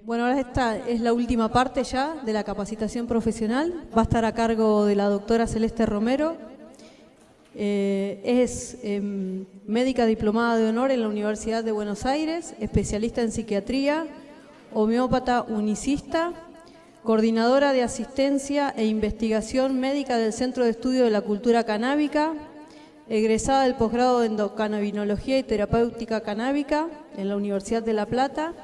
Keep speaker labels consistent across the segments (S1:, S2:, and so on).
S1: Bueno, ahora esta es la última parte ya de la capacitación profesional. Va a estar a cargo de la doctora Celeste Romero. Eh, es em, médica diplomada de honor en la Universidad de Buenos Aires, especialista en psiquiatría, homeópata unicista, coordinadora de asistencia e investigación médica del Centro de Estudio de la Cultura Canábica, egresada del posgrado de endocannabinología y terapéutica canábica en la Universidad de La Plata,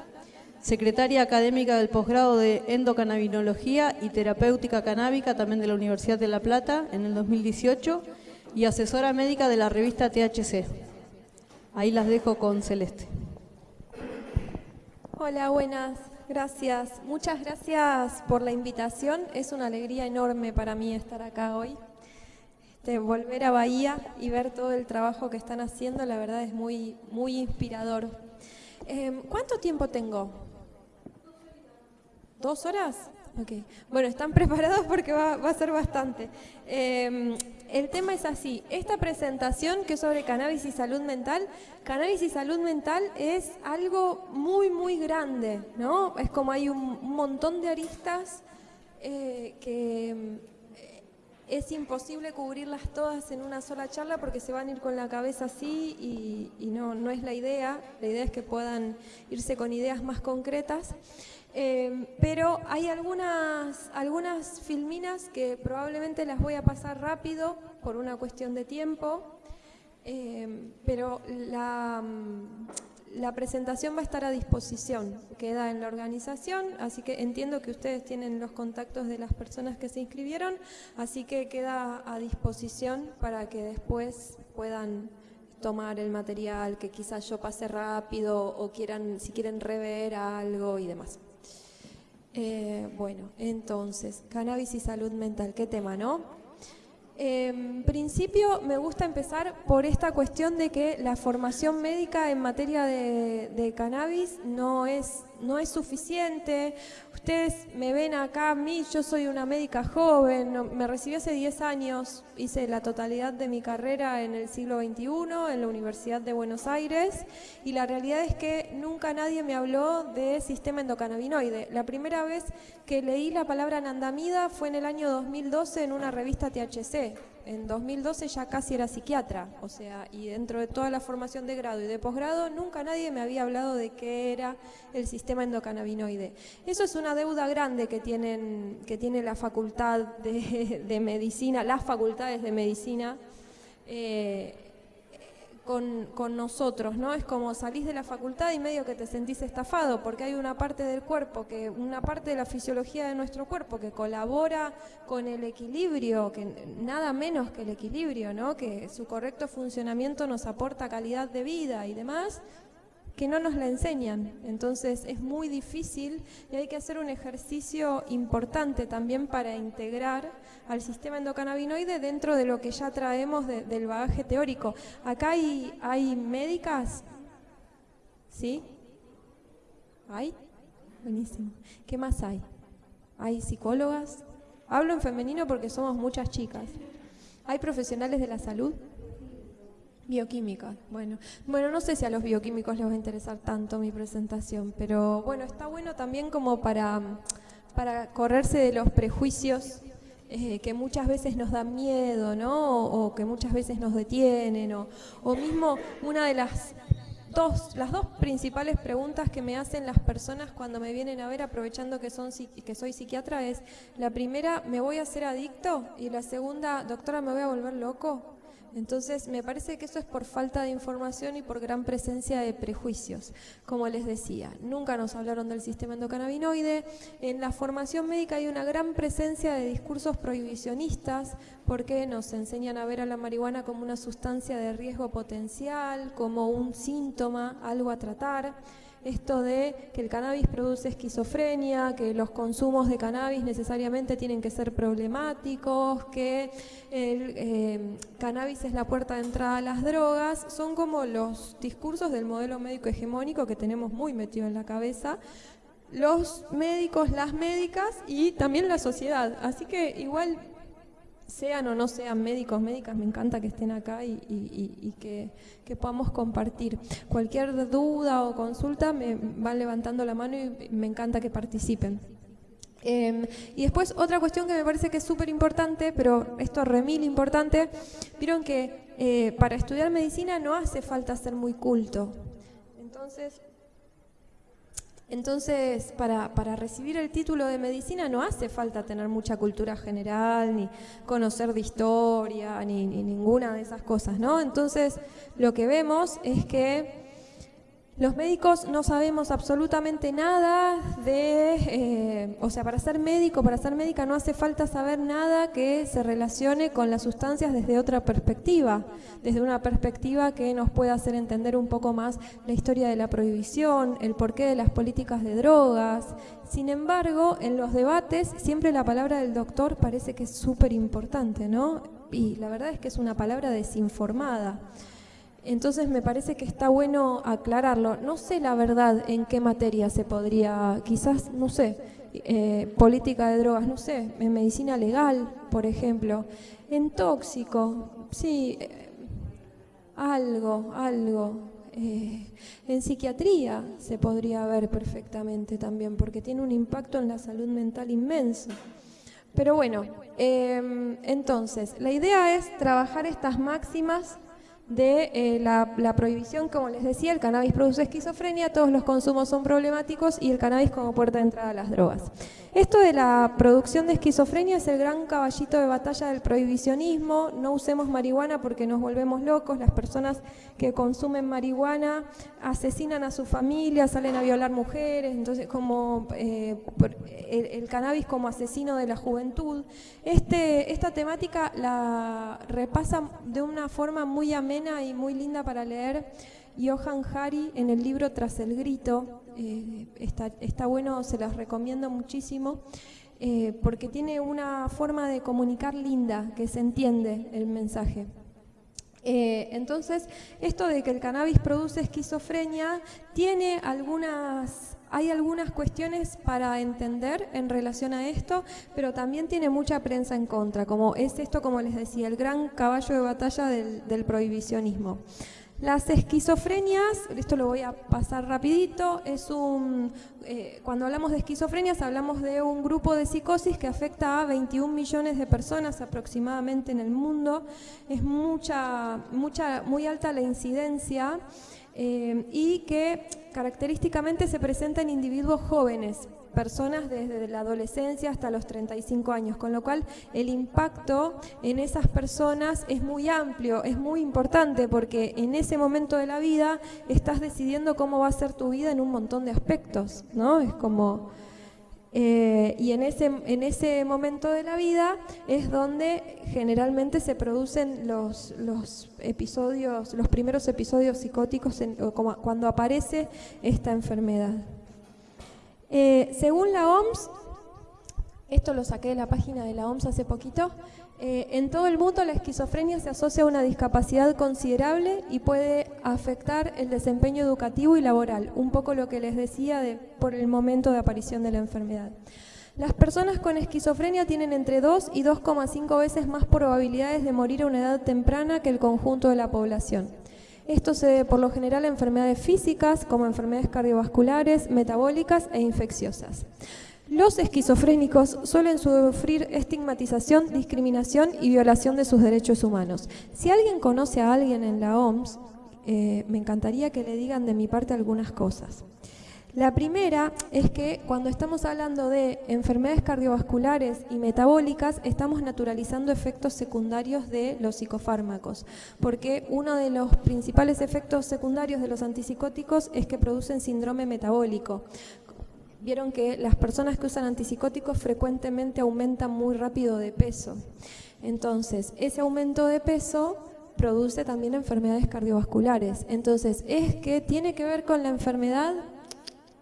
S1: secretaria académica del posgrado de endocannabinología y terapéutica canábica también de la Universidad de La Plata en el 2018 y asesora médica de la revista THC. Ahí las dejo con Celeste.
S2: Hola, buenas, gracias. Muchas gracias por la invitación. Es una alegría enorme para mí estar acá hoy. Este, volver a Bahía y ver todo el trabajo que están haciendo, la verdad es muy, muy inspirador. Em, ¿Cuánto tiempo tengo? ¿Dos horas? Ok. Bueno, están preparados porque va, a ser bastante. Em, el tema es así. Esta presentación que es sobre cannabis y salud mental, cannabis y salud mental es algo muy, muy grande, ¿no? Es como hay un, montón de aristas eh, que em, es imposible cubrirlas todas en una sola charla porque se van a ir con la cabeza así y, y no, no es la idea. La idea es que puedan irse con ideas más concretas. Em, pero hay algunas, algunas filminas que probablemente las voy a pasar rápido por una cuestión de tiempo, em, pero la, la presentación va a estar a disposición, queda en la organización, así que entiendo que ustedes tienen los contactos de las personas que se inscribieron, así que queda a disposición para que después puedan tomar el material que quizás yo pase rápido o quieran, si quieren rever algo y demás. Eh, bueno, entonces, cannabis y salud mental, qué tema, ¿no? En principio me gusta empezar por esta cuestión de que la formación médica en materia de, cannabis no es, no es suficiente. Ustedes me ven acá a mí, yo soy una médica joven, me recibí hace 10 años, hice la totalidad de mi carrera en el siglo XXI en la Universidad de Buenos Aires y la realidad es que nunca nadie me habló de sistema endocannabinoide. La primera vez que leí la palabra nandamida fue en el año 2012 en una revista THC en 2012 ya casi era psiquiatra, o sea, y dentro de toda la formación de grado y de posgrado, nunca nadie me había hablado de qué era el sistema endocannabinoide. Eso es una deuda grande que, tienen, que tiene la facultad de, medicina, las facultades de medicina, eh, con, nosotros, ¿no? Es como salís de la facultad y medio que te sentís estafado, porque hay una parte del cuerpo, que una parte de la fisiología de nuestro cuerpo que colabora con el equilibrio, que nada menos que el equilibrio, ¿no? Que su correcto funcionamiento nos aporta calidad de vida y demás, que no nos la enseñan. Entonces es muy difícil y hay que hacer un ejercicio importante también para integrar al sistema endocannabinoide dentro de lo que ya traemos del bagaje teórico. Acá hay, hay médicas, ¿sí? ¿Hay? Buenísimo. ¿Qué más hay? ¿Hay psicólogas? Hablo en femenino porque somos muchas chicas. ¿Hay profesionales de la salud? Bioquímica, bueno. Bueno, no sé si a los bioquímicos les va a interesar tanto mi presentación, pero bueno, está bueno también como para, para correrse de los prejuicios eh, que muchas veces nos dan miedo, ¿no? O, que muchas veces nos detienen, o, o mismo una de las dos, las dos principales preguntas que me hacen las personas cuando me vienen a ver, aprovechando que, son, que soy psiquiatra, es, la primera, ¿me voy a hacer adicto? Y la segunda, doctora, ¿me voy a volver loco? Entonces, me parece que eso es por falta de información y por gran presencia de prejuicios. Como les decía, nunca nos hablaron del sistema endocannabinoide. En la formación médica hay una gran presencia de discursos prohibicionistas porque nos enseñan a ver a la marihuana como una sustancia de riesgo potencial, como un síntoma, algo a tratar esto de que el cannabis produce esquizofrenia, que los consumos de cannabis necesariamente tienen que ser problemáticos, que el eh, cannabis es la puerta de entrada a las drogas, son como los discursos del modelo médico hegemónico que tenemos muy metido en la cabeza, los médicos, las médicas y también la sociedad. Así que igual sean o no sean médicos, médicas, me encanta que estén acá y, que, podamos compartir. Cualquier duda o consulta me van levantando la mano y me encanta que participen. Em, y después otra cuestión que me parece que es súper importante, pero esto remil importante, vieron que eh, para estudiar medicina no hace falta ser muy culto. Entonces, entonces, para, para, recibir el título de medicina no hace falta tener mucha cultura general, ni conocer de historia, ni, ni ninguna de esas cosas, ¿no? Entonces, lo que vemos es que los médicos no sabemos absolutamente nada de, eh, o sea, para ser médico, para ser médica no hace falta saber nada que se relacione con las sustancias desde otra perspectiva, desde una perspectiva que nos pueda hacer entender un poco más la historia de la prohibición, el porqué de las políticas de drogas. Sin embargo, en los debates siempre la palabra del doctor parece que es súper importante, ¿no? Y la verdad es que es una palabra desinformada. Entonces me parece que está bueno aclararlo. No sé la verdad en qué materia se podría, quizás, no sé, eh, política de drogas, no sé, en medicina legal, por ejemplo, en tóxico, sí, eh, algo, algo. Eh, en psiquiatría se podría ver perfectamente también, porque tiene un impacto en la salud mental inmenso. Pero bueno, em, entonces, la idea es trabajar estas máximas de eh, la, prohibición, como les decía, el cannabis produce esquizofrenia, todos los consumos son problemáticos y el cannabis como puerta de entrada a las drogas. Esto de la producción de esquizofrenia es el gran caballito de batalla del prohibicionismo, no usemos marihuana porque nos volvemos locos, las personas que consumen marihuana asesinan a su familia, salen a violar mujeres, entonces como eh, el, cannabis como asesino de la juventud. Este, esta temática la repasa de una forma muy amena y muy linda para leer Johan Hari en el libro Tras el Grito, eh, está, bueno, se los recomiendo muchísimo, eh, porque tiene una forma de comunicar linda, que se entiende el mensaje. Eh, entonces, esto de que el cannabis produce esquizofrenia, tiene algunas, hay algunas cuestiones para entender en relación a esto, pero también tiene mucha prensa en contra, como es esto, como les decía, el gran caballo de batalla del prohibicionismo. Las esquizofrenias, esto lo voy a pasar rapidito, es un, eh, cuando hablamos de esquizofrenias hablamos de un grupo de psicosis que afecta a 21 millones de personas aproximadamente en el mundo, es mucha, mucha, muy alta la incidencia eh, y que característicamente se presenta en individuos jóvenes, personas desde la adolescencia hasta los 35 años, con lo cual el impacto en esas personas es muy amplio, es muy importante porque en ese momento de la vida estás decidiendo cómo va a ser tu vida en un montón de aspectos, ¿no? Es como... Eh, y en ese, en ese momento de la vida es donde generalmente se producen los, los episodios, los primeros episodios psicóticos cuando aparece esta enfermedad. Eh, según la OMS, esto lo saqué de la página de la OMS hace poquito, eh, en todo el mundo la esquizofrenia se asocia a una discapacidad considerable y puede afectar el desempeño educativo y laboral, un poco lo que les decía de, por el momento de aparición de la enfermedad. Las personas con esquizofrenia tienen entre 2 y 2,5 veces más probabilidades de morir a una edad temprana que el conjunto de la población. Esto se debe por lo general a enfermedades físicas como enfermedades cardiovasculares, metabólicas e infecciosas. Los esquizofrénicos suelen sufrir estigmatización, discriminación y violación de sus derechos humanos. Si alguien conoce a alguien en la OMS, eh, me encantaría que le digan de mi parte algunas cosas. La primera es que cuando estamos hablando de enfermedades cardiovasculares y metabólicas, estamos naturalizando efectos secundarios de los psicofármacos, porque uno de los principales efectos secundarios de los antipsicóticos es que producen síndrome metabólico. Vieron que las personas que usan antipsicóticos frecuentemente aumentan muy rápido de peso. Entonces, ese aumento de peso produce también enfermedades cardiovasculares. Entonces, ¿es que tiene que ver con la enfermedad?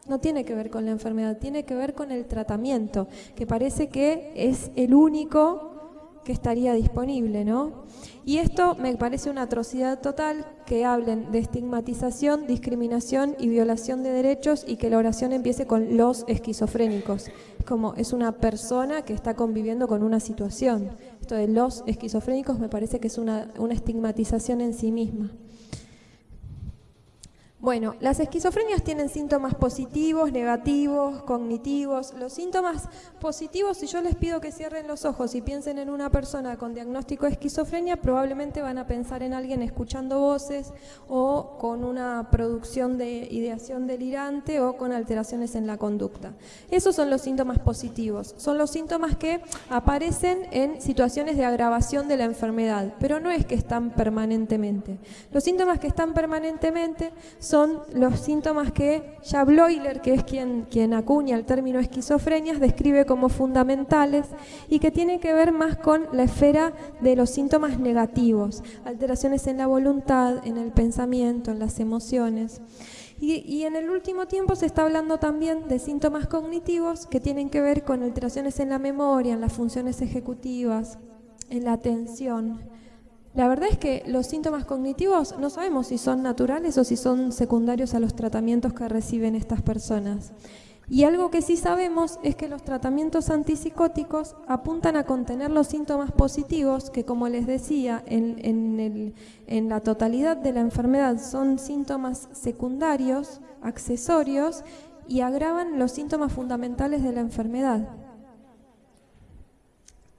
S2: No tiene que ver con la enfermedad, tiene que ver con el tratamiento, que parece que es el único que estaría disponible, ¿no? Y esto me parece una atrocidad total que hablen de estigmatización, discriminación y violación de derechos y que la oración empiece con los esquizofrénicos. Como es una persona que está conviviendo con una situación. esto de los esquizofrénicos me parece que es una, una estigmatización en sí misma. Bueno, las esquizofrenias tienen síntomas positivos, negativos, cognitivos. Los síntomas positivos, si yo les pido que cierren los ojos y piensen en una persona con diagnóstico de esquizofrenia, probablemente van a pensar en alguien escuchando voces o con una producción de ideación delirante o con alteraciones en la conducta. Esos son los síntomas positivos. Son los síntomas que aparecen en situaciones de agravación de la enfermedad, pero no es que están permanentemente. Los síntomas que están permanentemente los síntomas que ya que es quien, quien acuña el término esquizofrenias, describe como fundamentales y que tiene que ver más con la esfera de los síntomas negativos, alteraciones en la voluntad, en el pensamiento, en las emociones. Y, en el último tiempo se está hablando también de síntomas cognitivos que tienen que ver con alteraciones en la memoria, en las funciones ejecutivas, en la atención. La verdad es que los síntomas cognitivos no sabemos si son naturales o si son secundarios a los tratamientos que reciben estas personas. Y algo que sí sabemos es que los tratamientos antipsicóticos apuntan a contener los síntomas positivos, que como les decía, en, la totalidad de la enfermedad son síntomas secundarios, accesorios, y agravan los síntomas fundamentales de la enfermedad.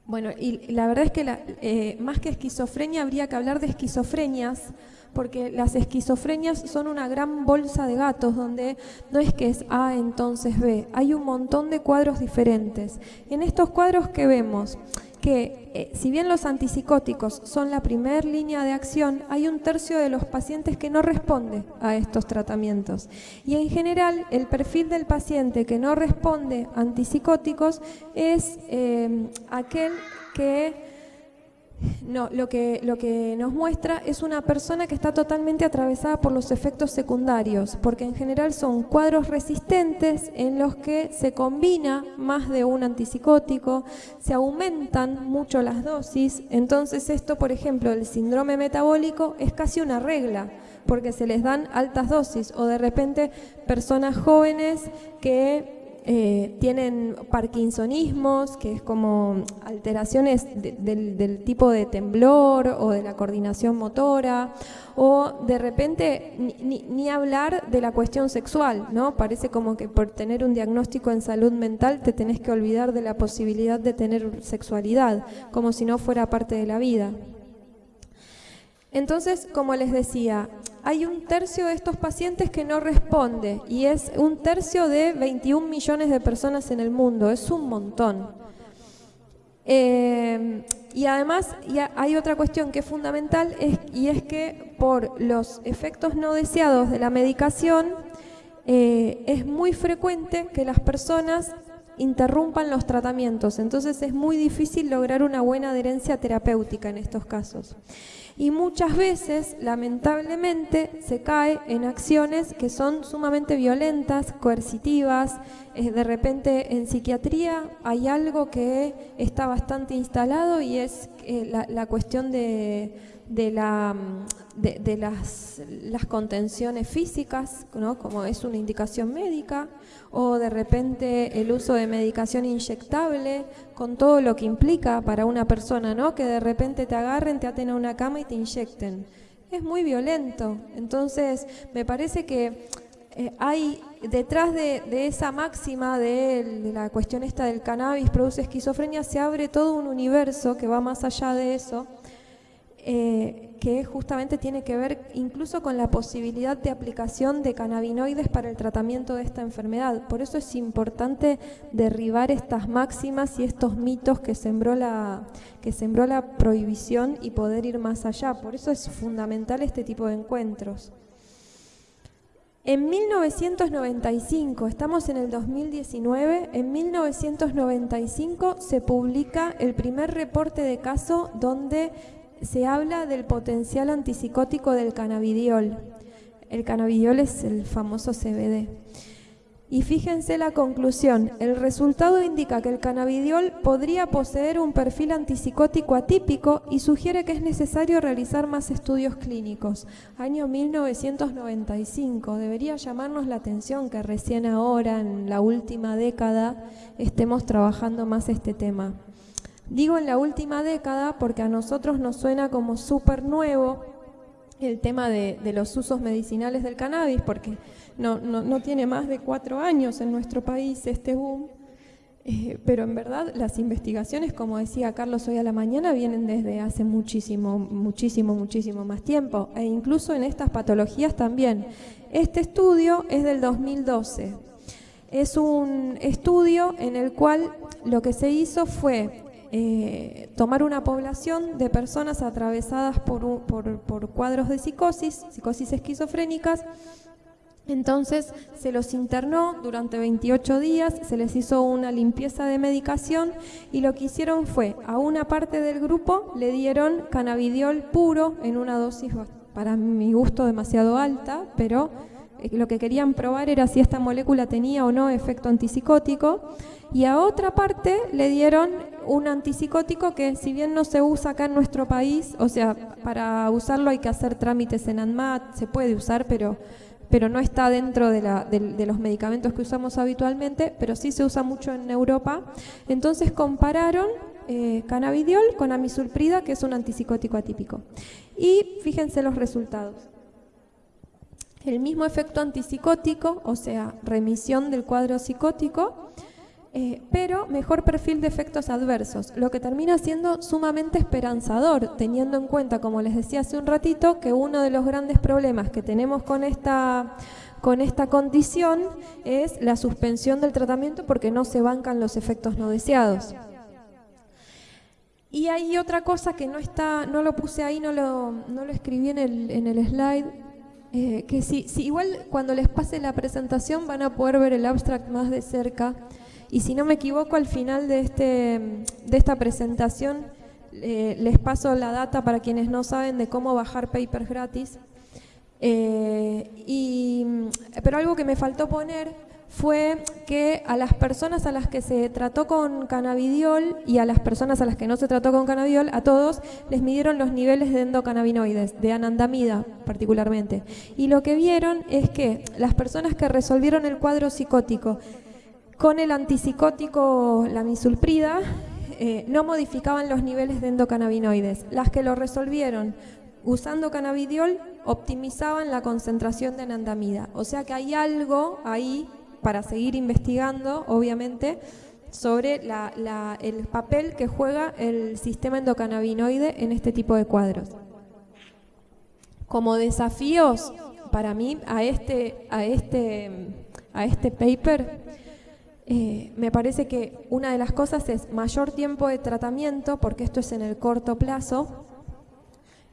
S2: Bueno, y la verdad es que eh, más que esquizofrenia habría que hablar de esquizofrenias, porque las esquizofrenias son una gran bolsa de gatos donde no es que es A entonces B, hay un montón de cuadros diferentes. En estos cuadros que vemos, que eh, si bien los antipsicóticos son la primera línea de acción, hay un tercio de los pacientes que no responde a estos tratamientos. Y en general, el perfil del paciente que no responde a antipsicóticos es eh, aquel que no, lo que, lo que nos muestra es una persona que está totalmente atravesada por los efectos secundarios, porque en general son cuadros resistentes en los que se combina más de un antipsicótico, se aumentan mucho las dosis, entonces esto, por ejemplo, el síndrome metabólico es casi una regla, porque se les dan altas dosis, o de repente personas jóvenes que eh, tienen parkinsonismos, que es como alteraciones del, tipo de temblor o de la coordinación motora, o de repente ni, hablar de la cuestión sexual, ¿no? Parece como que por tener un diagnóstico en salud mental te tenés que olvidar de la posibilidad de tener sexualidad, como si no fuera parte de la vida. Entonces, como les decía, hay un tercio de estos pacientes que no responde y es un tercio de 21 millones de personas en el mundo, es un montón. Eh, y además hay otra cuestión que es fundamental y es que por los efectos no deseados de la medicación eh, es muy frecuente que las personas interrumpan los tratamientos, entonces es muy difícil lograr una buena adherencia terapéutica en estos casos y muchas veces, lamentablemente, se cae en acciones que son sumamente violentas, coercitivas. Eh, de repente en psiquiatría hay algo que está bastante instalado y es eh, la, cuestión de, la, de, las, las, contenciones físicas, ¿no? como es una indicación médica, o de repente el uso de medicación inyectable con todo lo que implica para una persona, ¿no? Que de repente te agarren, te aten a una cama y te inyecten. Es muy violento. Entonces, me parece que eh, hay detrás de, esa máxima de, la cuestión esta del cannabis produce esquizofrenia, se abre todo un universo que va más allá de eso. Eh, que justamente tiene que ver incluso con la posibilidad de aplicación de cannabinoides para el tratamiento de esta enfermedad. Por eso es importante derribar estas máximas y estos mitos que sembró la, que sembró la prohibición y poder ir más allá. Por eso es fundamental este tipo de encuentros. En 1995, estamos en el 2019, en 1995 se publica el primer reporte de caso donde se habla del potencial antipsicótico del cannabidiol. El cannabidiol es el famoso CBD. Y fíjense la conclusión, el resultado indica que el cannabidiol podría poseer un perfil antipsicótico atípico y sugiere que es necesario realizar más estudios clínicos. Año 1995, debería llamarnos la atención que recién ahora, en la última década, estemos trabajando más este tema. Digo en la última década porque a nosotros nos suena como súper nuevo el tema de, los usos medicinales del cannabis, porque no, tiene más de cuatro años en nuestro país este boom, eh, pero en verdad las investigaciones, como decía Carlos hoy a la mañana, vienen desde hace muchísimo, muchísimo, muchísimo más tiempo, e incluso en estas patologías también. Este estudio es del 2012. Es un estudio en el cual lo que se hizo fue eh, tomar una población de personas atravesadas por, por, cuadros de psicosis, psicosis esquizofrénicas, entonces se los internó durante 28 días, se les hizo una limpieza de medicación y lo que hicieron fue a una parte del grupo le dieron cannabidiol puro en una dosis para mi gusto demasiado alta, pero eh, lo que querían probar era si esta molécula tenía o no efecto antipsicótico. Y a otra parte le dieron un antipsicótico que si bien no se usa acá en nuestro país, o sea, para usarlo hay que hacer trámites en ANMAT, se puede usar, pero, pero no está dentro de, los medicamentos que usamos habitualmente, pero sí se usa mucho en Europa. Entonces compararon eh, cannabidiol con amisulprida, que es un antipsicótico atípico. Y fíjense los resultados. El mismo efecto antipsicótico, o sea, remisión del cuadro psicótico, eh, pero mejor perfil de efectos adversos, lo que termina siendo sumamente esperanzador, teniendo en cuenta, como les decía hace un ratito, que uno de los grandes problemas que tenemos con esta, con esta condición es la suspensión del tratamiento porque no se bancan los efectos no deseados. Y hay otra cosa que no está, no lo puse ahí, no lo, no lo escribí en el, en el slide, eh, que si, si igual cuando les pase la presentación van a poder ver el abstract más de cerca, y si no me equivoco, al final de, este, de esta presentación eh, les paso la data para quienes no saben de cómo bajar papers gratis. Eh, y, pero algo que me faltó poner fue que a las personas a las que se trató con cannabidiol y a las personas a las que no se trató con cannabidiol, a todos les midieron los niveles de endocannabinoides, de anandamida particularmente. Y lo que vieron es que las personas que resolvieron el cuadro psicótico con el antipsicótico, la misulprida, eh, no modificaban los niveles de endocannabinoides. Las que lo resolvieron usando cannabidiol optimizaban la concentración de anandamida. O sea que hay algo ahí para seguir investigando, obviamente, sobre el papel que juega el sistema endocannabinoide en este tipo de cuadros. Como desafíos, para mí, a este, a este, a este paper, eh, me parece que una de las cosas es mayor tiempo de tratamiento, porque esto es en el corto plazo,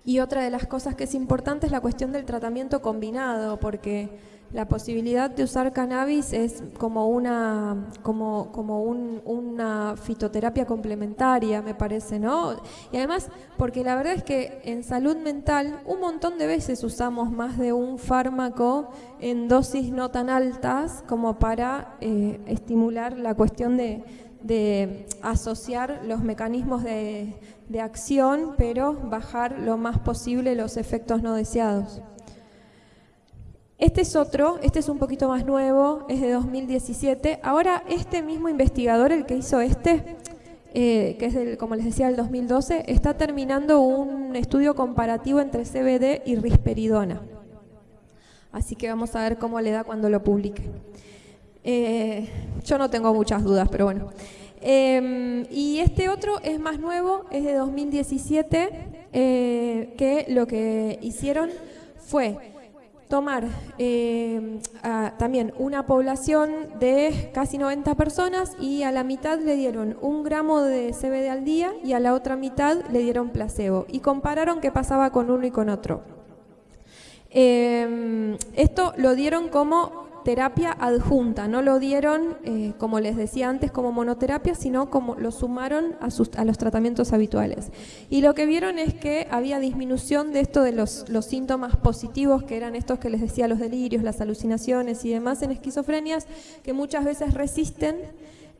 S2: y otra de las cosas que es importante es la cuestión del tratamiento combinado, porque la posibilidad de usar cannabis es como una, como, como una fitoterapia complementaria, me parece, ¿no? Y además, porque la verdad es que en salud mental un montón de veces usamos más de un fármaco en dosis no tan altas como para eh, estimular la cuestión de, asociar los mecanismos de, de acción, pero bajar lo más posible los efectos no deseados. Este es otro, este es un poquito más nuevo, es de 2017. Ahora este mismo investigador, el que hizo este, eh, que es del, como les decía, del 2012, está terminando un estudio comparativo entre CBD y risperidona. Así que vamos a ver cómo le da cuando lo publique. Eh, yo no tengo muchas dudas, pero bueno. Em, y este otro es más nuevo, es de 2017, eh, que lo que hicieron fue tomar eh, también una población de casi 90 personas y a la mitad le dieron un gramo de CBD al día y a la otra mitad le dieron placebo y compararon qué pasaba con uno y con otro. Eh, esto lo dieron como terapia adjunta, no lo dieron, eh, como les decía antes, como monoterapia, sino como lo sumaron a, a, los tratamientos habituales. Y lo que vieron es que había disminución de esto de los, los síntomas positivos, que eran estos que les decía, los delirios, las alucinaciones y demás en esquizofrenias, que muchas veces resisten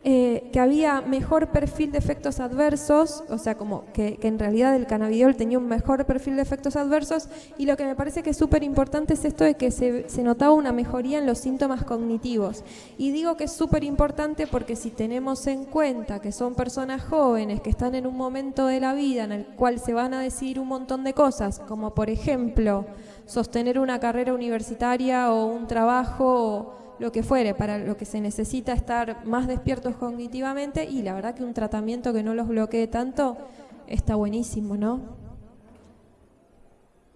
S2: eh, que había mejor perfil de efectos adversos, o sea, como que, en realidad el cannabidiol tenía un mejor perfil de efectos adversos, y lo que me parece que es súper importante es esto de que se, se, notaba una mejoría en los síntomas cognitivos. Y digo que es súper importante porque si tenemos en cuenta que son personas jóvenes que están en un momento de la vida en el cual se van a decidir un montón de cosas, como por ejemplo sostener una carrera universitaria o un trabajo lo que fuere, para lo que se necesita estar más despiertos cognitivamente y la verdad que un tratamiento que no los bloquee tanto está buenísimo, ¿no?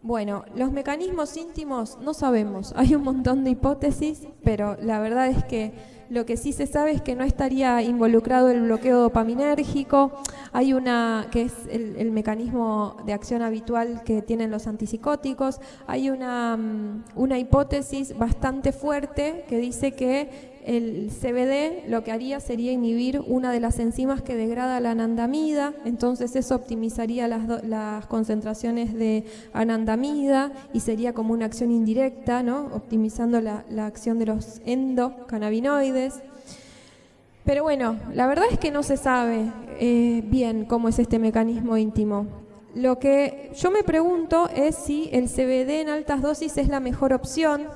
S2: Bueno, los mecanismos íntimos no sabemos, hay un montón de hipótesis, pero la verdad es que lo que sí se sabe es que no estaría involucrado el bloqueo dopaminérgico. Hay una, que es el, mecanismo de acción habitual que tienen los antipsicóticos. Hay una, mm, una hipótesis bastante fuerte que dice que el CBD lo que haría sería inhibir una de las enzimas que degrada la anandamida, entonces eso optimizaría las, concentraciones de anandamida y sería como una acción indirecta, ¿no? optimizando la, acción de los endocannabinoides. Pero bueno, la verdad es que no se sabe eh, bien cómo es este mecanismo íntimo. Lo que yo me pregunto es si el CBD en altas dosis es la mejor opción,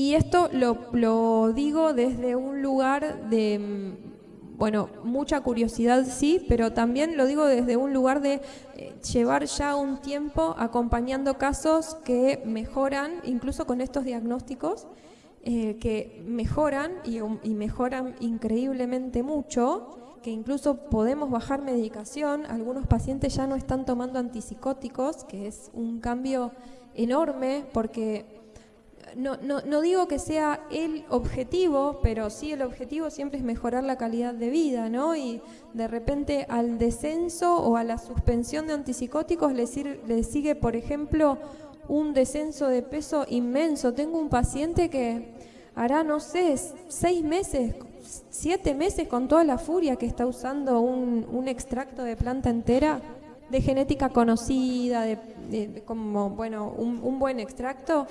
S2: y esto lo, digo desde un lugar de, mm, bueno, mucha curiosidad sí, pero también lo digo desde un lugar de eh, llevar ya un tiempo acompañando casos que mejoran, incluso con estos diagnósticos, eh, que mejoran y, y mejoran increíblemente mucho, que incluso podemos bajar medicación, algunos pacientes ya no están tomando antipsicóticos, que es un cambio enorme porque no, no, no, digo que sea el objetivo, pero sí el objetivo siempre es mejorar la calidad de vida, ¿no? Y de repente al descenso o a la suspensión de antipsicóticos le, le sigue, por ejemplo, un descenso de peso inmenso. Tengo un paciente que hará, no sé, seis meses, siete meses con toda la furia que está usando un, extracto de planta entera de genética conocida, de, como, bueno, un buen extracto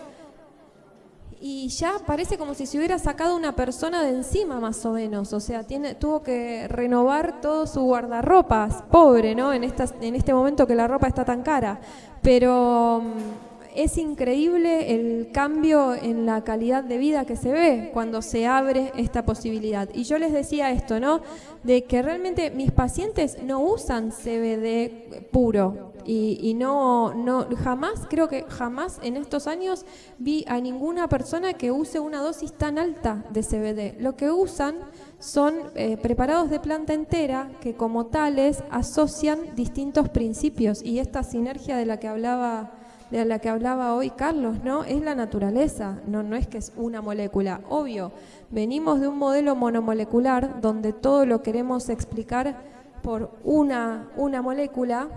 S2: y ya parece como si se hubiera sacado una persona de encima más o menos, o sea, tiene, tuvo que renovar todo su guardarropas, pobre, ¿no? En, en este momento que la ropa está tan cara, pero mm, es increíble el cambio en la calidad de vida que se ve cuando se abre esta posibilidad. Y yo les decía esto, ¿no? De que realmente mis pacientes no usan CBD puro, y, no, no, jamás, creo que jamás en estos años vi a ninguna persona que use una dosis tan alta de CBD. Lo que usan son eh, preparados de planta entera que como tales asocian distintos principios y esta sinergia de la que hablaba de la que hablaba hoy Carlos, ¿no? Es la naturaleza, no, no es que es una molécula. Obvio, venimos de un modelo monomolecular donde todo lo queremos explicar por una, una molécula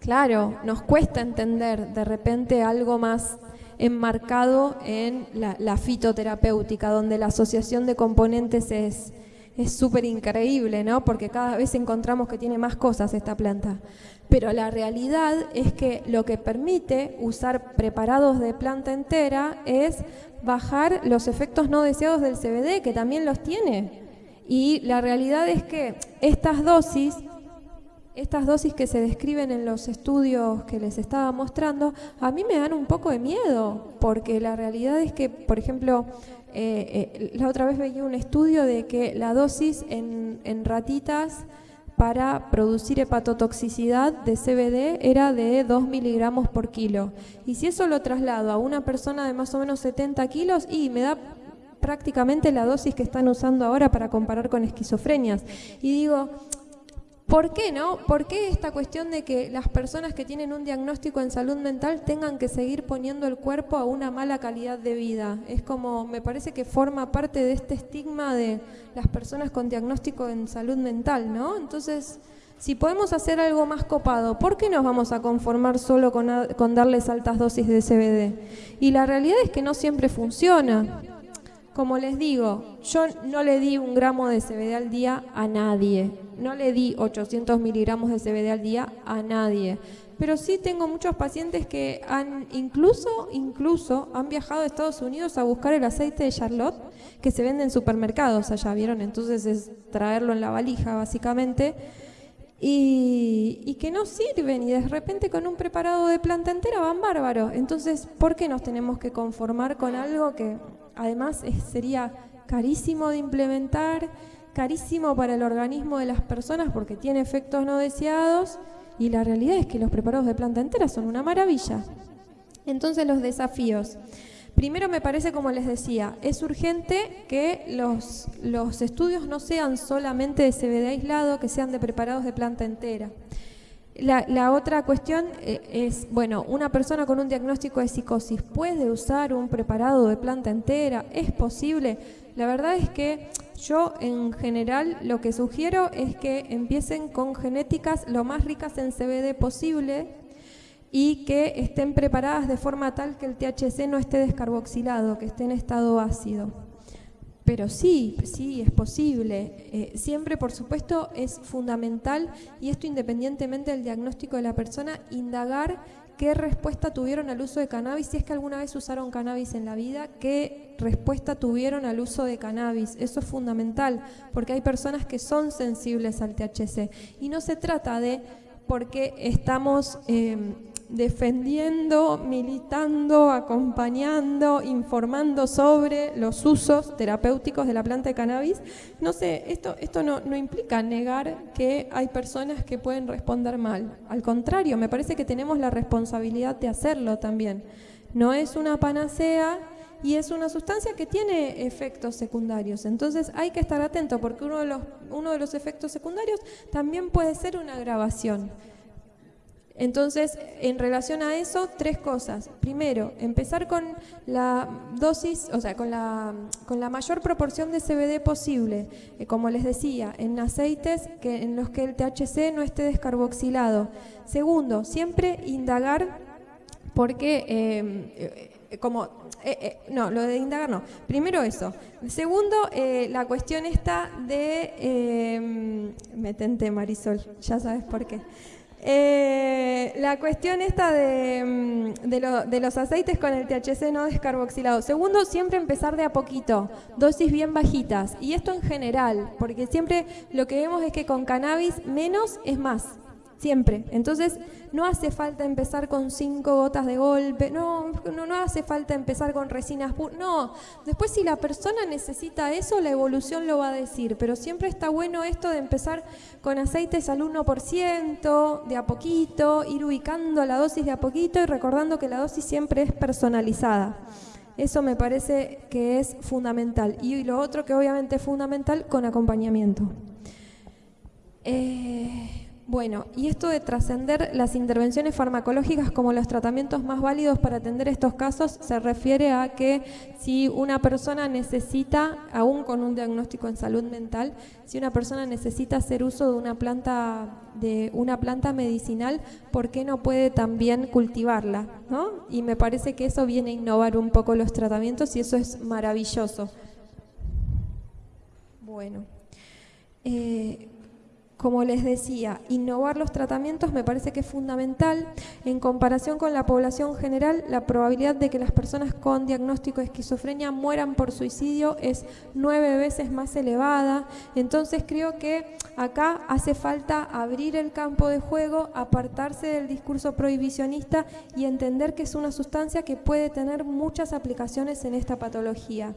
S2: Claro, nos cuesta entender de repente algo más enmarcado en la, fitoterapéutica, donde la asociación de componentes es súper increíble, ¿no? Porque cada vez encontramos que tiene más cosas esta planta. Pero la realidad es que lo que permite usar preparados de planta entera es bajar los efectos no deseados del CBD, que también los tiene. Y la realidad es que estas dosis estas dosis que se describen en los estudios que les estaba mostrando, a mí me dan un poco de miedo, porque la realidad es que, por ejemplo, eh, eh, la otra vez veía un estudio de que la dosis en, en ratitas para producir hepatotoxicidad de CBD era de 2 miligramos por kilo. Y si eso lo traslado a una persona de más o menos 70 kilos, y me da prácticamente la dosis que están usando ahora para comparar con esquizofrenias. Y digo, ¿Por qué no? ¿Por qué esta cuestión de que las personas que tienen un diagnóstico en salud mental tengan que seguir poniendo el cuerpo a una mala calidad de vida? Es como, me parece que forma parte de este estigma de las personas con diagnóstico en salud mental, ¿no? Entonces, si podemos hacer algo más copado, ¿por qué nos vamos a conformar solo con, con darles altas dosis de CBD? Y la realidad es que no siempre funciona. Como les digo, yo no le di un gramo de CBD al día a nadie, no le di 800 miligramos de CBD al día a nadie, pero sí tengo muchos pacientes que han incluso, incluso han viajado a Estados Unidos a buscar el aceite de Charlotte que se vende en supermercados allá, ¿vieron? Entonces es traerlo en la valija básicamente y, que no sirven y de repente con un preparado de planta entera van bárbaros. Entonces, ¿por qué nos tenemos que conformar con algo que además sería carísimo de implementar, carísimo para el organismo de las personas porque tiene efectos no deseados? Y la realidad es que los preparados de planta entera son una maravilla. Entonces los desafíos. Primero me parece, como les decía, es urgente que los, los estudios no sean solamente de CBD aislado, que sean de preparados de planta entera. La, otra cuestión eh, es, bueno, una persona con un diagnóstico de psicosis puede usar un preparado de planta entera, es posible. La verdad es que yo en general lo que sugiero es que empiecen con genéticas lo más ricas en CBD posible y que estén preparadas de forma tal que el THC no esté descarboxilado, que esté en estado ácido. Pero sí, sí, es posible. Eh, siempre, por supuesto, es fundamental, y esto independientemente del diagnóstico de la persona, indagar qué respuesta tuvieron al uso de cannabis, si es que alguna vez usaron cannabis en la vida, qué respuesta tuvieron al uso de cannabis. Eso es fundamental, porque hay personas que son sensibles al THC. Y no se trata de porque estamos... Eh, defendiendo, militando, acompañando, informando sobre los usos terapéuticos de la planta de cannabis. No sé, esto, esto no, no implica negar que hay personas que pueden responder mal. Al contrario, me parece que tenemos la responsabilidad de hacerlo también. No es una panacea y es una sustancia que tiene efectos secundarios. Entonces hay que estar atento porque uno de los, uno de los efectos secundarios también puede ser una agravación. Entonces, en relación a eso, tres cosas. Primero, empezar con la dosis, o sea, con la, con la mayor proporción de CBD posible, eh, como les decía, en aceites que, en los que el THC no esté descarboxilado. Segundo, siempre indagar porque, eh, eh, como, no, lo de indagar no. Primero eso. Segundo, la cuestión esta de, me tenté Marisol, ya sabes por qué. Eh, la cuestión esta mm, de, los aceites con el THC no descarboxilado. Segundo, siempre empezar de a poquito, dosis bien bajitas. Y esto en general, porque siempre lo que vemos es que con cannabis menos es más siempre. Entonces, no hace falta empezar con cinco gotas de golpe, no, no, no hace falta empezar con resinas no. Después, si la persona necesita eso, la evolución lo va a decir, pero siempre está bueno esto de empezar con aceites al 1%, de a poquito, ir ubicando la dosis de a poquito y recordando que la dosis siempre es personalizada. Eso me parece que es fundamental. Y lo otro que obviamente es fundamental, con acompañamiento. Eh, bueno, y esto de trascender las intervenciones farmacológicas como los tratamientos más válidos para atender estos casos se refiere a que si una persona necesita, aún con un diagnóstico en salud mental, si una persona necesita hacer uso de una planta de una planta medicinal, ¿por qué no puede también cultivarla? ¿no? Y me parece que eso viene a innovar un poco los tratamientos y eso es maravilloso. Bueno. Eh, como les decía, innovar los tratamientos me parece que es fundamental. En comparación con la población general, la probabilidad de que las personas con diagnóstico de esquizofrenia mueran por suicidio es nueve veces más elevada. Entonces creo que acá hace falta abrir el campo de juego, apartarse del discurso prohibicionista y entender que es una sustancia que puede tener muchas aplicaciones en esta patología.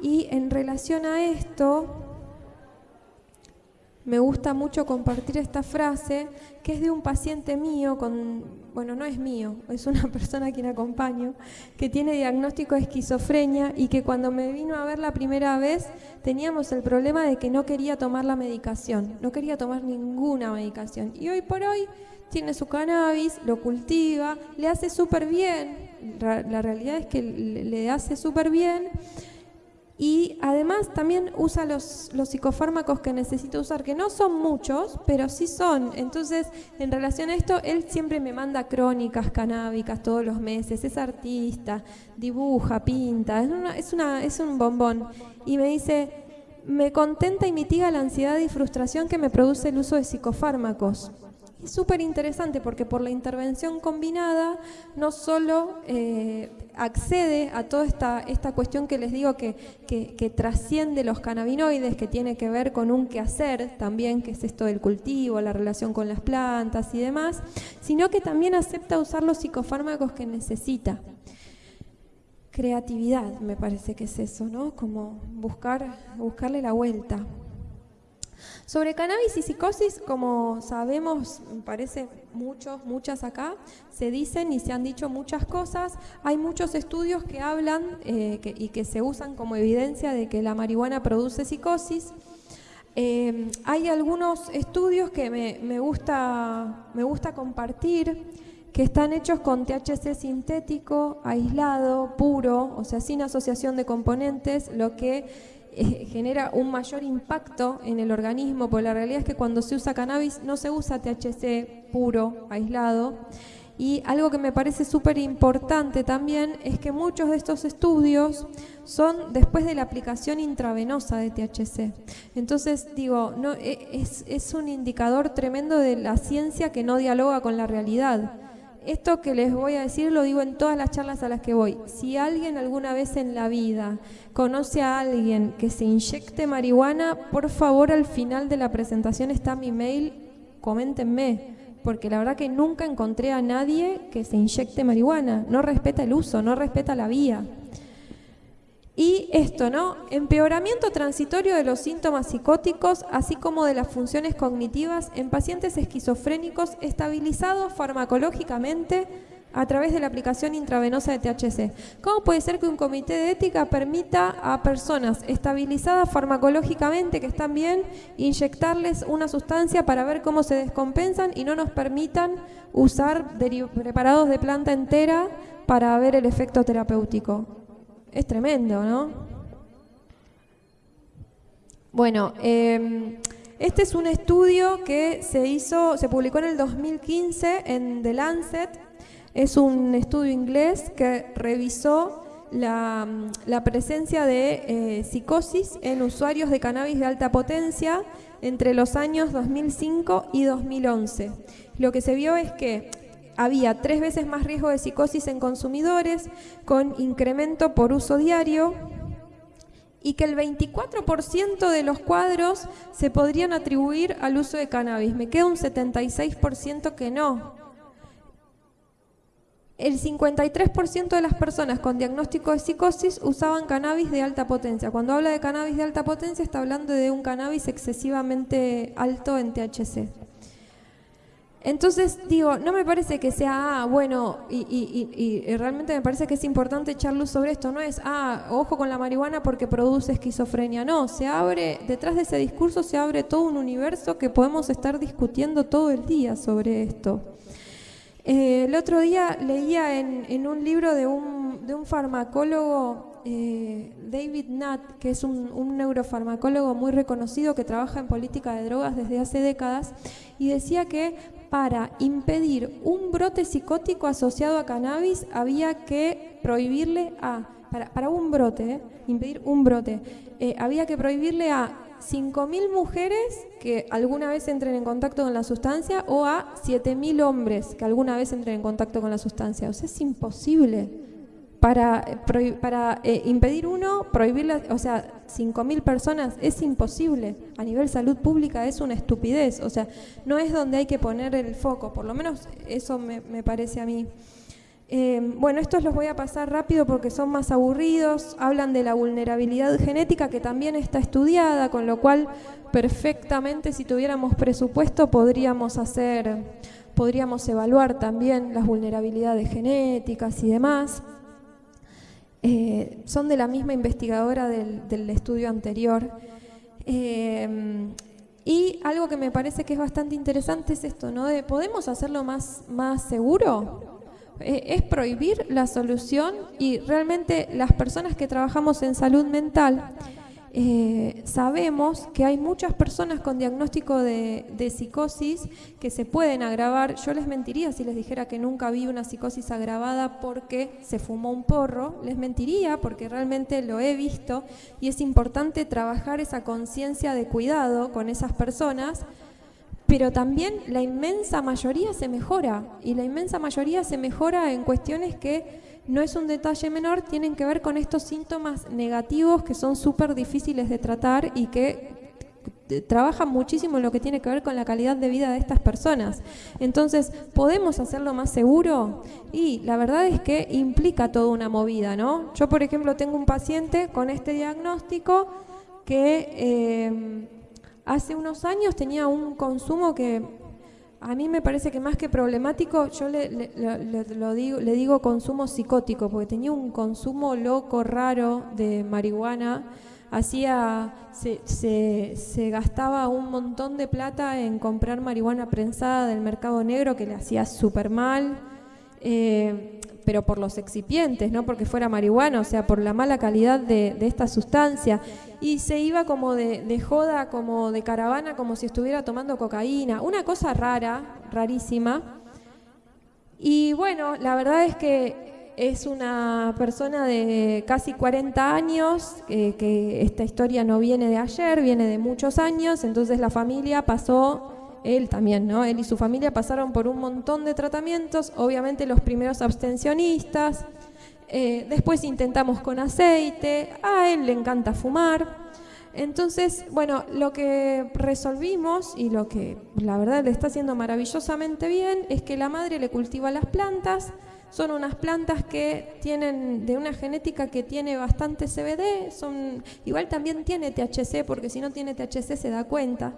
S2: Y en relación a esto, me gusta mucho compartir esta frase, que es de un paciente mío, con, bueno, no es mío, es una persona a quien acompaño, que tiene diagnóstico de esquizofrenia y que cuando me vino a ver la primera vez teníamos el problema de que no quería tomar la medicación, no quería tomar ninguna medicación. Y hoy por hoy tiene su cannabis, lo cultiva, le hace súper bien, la realidad es que le hace súper bien Y además también usa los, los, psicofármacos que necesita usar, que no son muchos, pero sí son. Entonces, en relación a esto, él siempre me manda crónicas canábicas todos los meses, es artista, dibuja, pinta, es, es, una, es un bombón. Y me dice, me contenta y mitiga la ansiedad y frustración que me produce el uso de psicofármacos. Es súper interesante porque por la intervención combinada no solo eh, accede a toda esta, esta cuestión que les digo que, que, trasciende los cannabinoides, que tiene que ver con un quehacer también, que es esto del cultivo, la relación con las plantas y demás, sino que también acepta usar los psicofármacos que necesita. Creatividad, me parece que es eso, ¿no? Como buscar, buscarle la vuelta. Sobre cannabis y psicosis, como sabemos, me parece muchos, muchas acá, se dicen y se han dicho muchas cosas. Hay muchos estudios que hablan eh, y que se usan como evidencia de que la marihuana produce psicosis. Eh, hay algunos estudios que me, gusta, me gusta compartir que están hechos con THC sintético, aislado, puro, o sea, sin asociación de componentes, lo que eh, genera un mayor impacto en el organismo, porque la realidad es que cuando se usa cannabis no se usa THC puro, aislado. Y algo que me parece súper importante también es que muchos de estos estudios son después de la aplicación intravenosa de THC. Entonces, digo, no, e, es, es un indicador tremendo de la ciencia que no dialoga con la realidad. Esto que les voy a decir lo digo en todas las charlas a las que voy. Si alguien alguna vez en la vida conoce a alguien que se inyecte marihuana, por favor al final de la presentación está mi mail, coméntenme, porque la verdad que nunca encontré a nadie que se inyecte marihuana. No respeta el uso, no respeta la vía. Y esto, ¿no? Empeoramiento transitorio de los síntomas psicóticos, así como de las funciones cognitivas en pacientes esquizofrénicos estabilizados farmacológicamente a través de la aplicación intravenosa de THC. ¿Cómo puede ser que un comité de ética permita a personas estabilizadas farmacológicamente, que están bien, inyectarles una sustancia para ver cómo se descompensan y no nos permitan usar preparados de planta entera para ver el efecto terapéutico? Es tremendo, ¿no? Bueno, em, este es un estudio que se hizo, se publicó en el 2015 en The Lancet. Es un estudio inglés que revisó la, presencia de eh, psicosis en usuarios de cannabis de alta potencia entre los años 2005 y 2011. Lo que se vio es que había tres veces más riesgo de psicosis en consumidores, con incremento por uso diario, y que el 24% de los cuadros se podrían atribuir al uso de cannabis. Me queda un 76% que no. El 53% de las personas con diagnóstico de psicosis usaban cannabis de alta potencia. Cuando habla de cannabis de alta potencia está hablando de un cannabis excesivamente alto en THC. Entonces, digo, no me parece que sea, ah, bueno, y, realmente me parece que es importante echar luz sobre esto, no es, ah, ojo con la marihuana porque produce esquizofrenia, no, se abre, detrás de ese discurso se abre todo un universo que podemos estar discutiendo todo el día sobre esto. Eh, el otro día leía en, un libro de un, de un farmacólogo, eh, David Nutt, que es un, un neurofarmacólogo muy reconocido que trabaja en política de drogas desde hace décadas, y decía que para impedir un brote psicótico asociado a cannabis había que prohibirle a, para, un brote, eh, impedir un brote, eh, había que prohibirle a 5.000 mujeres que alguna vez entren en contacto con la sustancia o a 7.000 hombres que alguna vez entren en contacto con la sustancia. O sea, es imposible para, para eh, impedir uno, prohibir, o sea, 5.000 personas es imposible. A nivel salud pública es una estupidez. O sea, no es donde hay que poner el foco. Por lo menos eso me, parece a mí. Eh, bueno, estos los voy a pasar rápido porque son más aburridos. Hablan de la vulnerabilidad genética que también está estudiada, con lo cual perfectamente si tuviéramos presupuesto podríamos hacer, podríamos evaluar también las vulnerabilidades genéticas y demás. Eh, son de la misma investigadora del, estudio anterior. Eh, y algo que me parece que es bastante interesante es esto, ¿no? De, ¿podemos hacerlo más, más seguro? eh, es prohibir la solución y realmente las personas que trabajamos en salud mental eh, sabemos que hay muchas personas con diagnóstico de, psicosis que se pueden agravar. Yo les mentiría si les dijera que nunca vi una psicosis agravada porque se fumó un porro. Les mentiría porque realmente lo he visto y es importante trabajar esa conciencia de cuidado con esas personas. Pero también la inmensa mayoría se mejora y la inmensa mayoría se mejora en cuestiones que no es un detalle menor, tienen que ver con estos síntomas negativos que son súper difíciles de tratar y que trabajan muchísimo en lo que tiene que ver con la calidad de vida de estas personas. Entonces, ¿podemos hacerlo más seguro? Y la verdad es que implica toda una movida, ¿no? Yo, por ejemplo, tengo un paciente con este diagnóstico que eh, hace unos años tenía un consumo que a mí me parece que más que problemático, yo le, lo digo, le digo consumo psicótico, porque tenía un consumo loco, raro de marihuana. Hacía, se, se, gastaba un montón de plata en comprar marihuana prensada del mercado negro que le hacía súper mal. Eh, pero por los excipientes, no porque fuera marihuana, o sea, por la mala calidad de, esta sustancia. Y se iba como de, joda, como de caravana, como si estuviera tomando cocaína. Una cosa rara, rarísima. Y bueno, la verdad es que es una persona de casi 40 años, que esta historia no viene de ayer, viene de muchos años, entonces la familia pasó él también, ¿no? Él y su familia pasaron por un montón de tratamientos, obviamente los primeros abstencionistas, eh, después intentamos con aceite, a él le encanta fumar. Entonces, bueno, lo que resolvimos y lo que la verdad le está haciendo maravillosamente bien es que la madre le cultiva las plantas, son unas plantas que tienen de una genética que tiene bastante CBD, son igual también tiene THC porque si no tiene THC se da cuenta.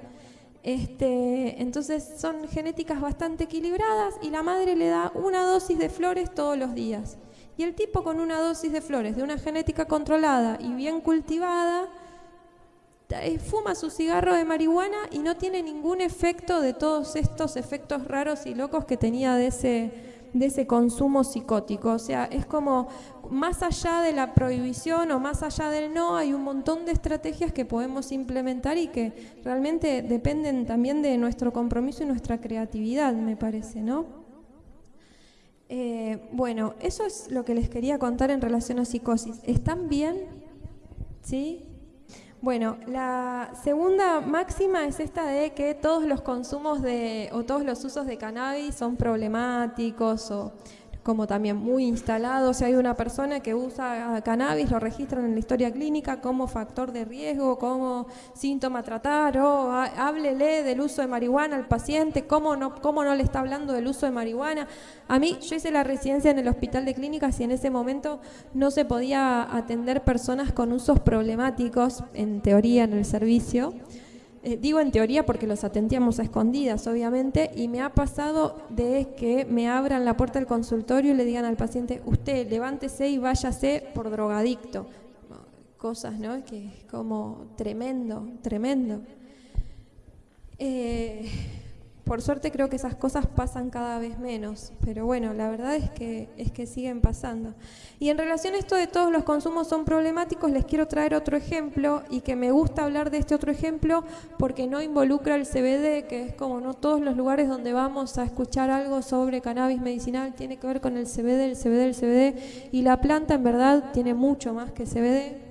S2: Este, entonces son genéticas bastante equilibradas y la madre le da una dosis de flores todos los días. Y el tipo con una dosis de flores de una genética controlada y bien cultivada, eh, fuma su cigarro de marihuana y no tiene ningún efecto de todos estos efectos raros y locos que tenía de ese, de ese consumo psicótico. O sea, es como más allá de la prohibición o más allá del no, hay un montón de estrategias que podemos implementar y que realmente dependen también de nuestro compromiso y nuestra creatividad, me parece, ¿no? Eh, bueno, eso es lo que les quería contar en relación a psicosis. ¿Están bien? ¿Sí? Bueno, la segunda máxima es esta de que todos los consumos de, o todos los usos de cannabis son problemáticos o como también muy instalado. Si hay una persona que usa cannabis, lo registran en la historia clínica como factor de riesgo, como síntoma a tratar, o háblele del uso de marihuana al paciente, cómo no, cómo no le está hablando del uso de marihuana. A mí, yo hice la residencia en el hospital de clínicas y en ese momento no se podía atender personas con usos problemáticos, en teoría, en el servicio. Eh, digo en teoría porque los atendíamos a escondidas, obviamente, y me ha pasado de que me abran la puerta del consultorio y le digan al paciente, usted levántese y váyase por drogadicto. Cosas, ¿no? Que es como tremendo, tremendo. Eh, por suerte creo que esas cosas pasan cada vez menos, pero bueno, la verdad es que, es que siguen pasando. Y en relación a esto de todos los consumos son problemáticos, les quiero traer otro ejemplo y que me gusta hablar de este otro ejemplo porque no involucra el CBD, que es como no todos los lugares donde vamos a escuchar algo sobre cannabis medicinal tiene que ver con el CBD, el CBD, el CBD, y la planta en verdad tiene mucho más que CBD.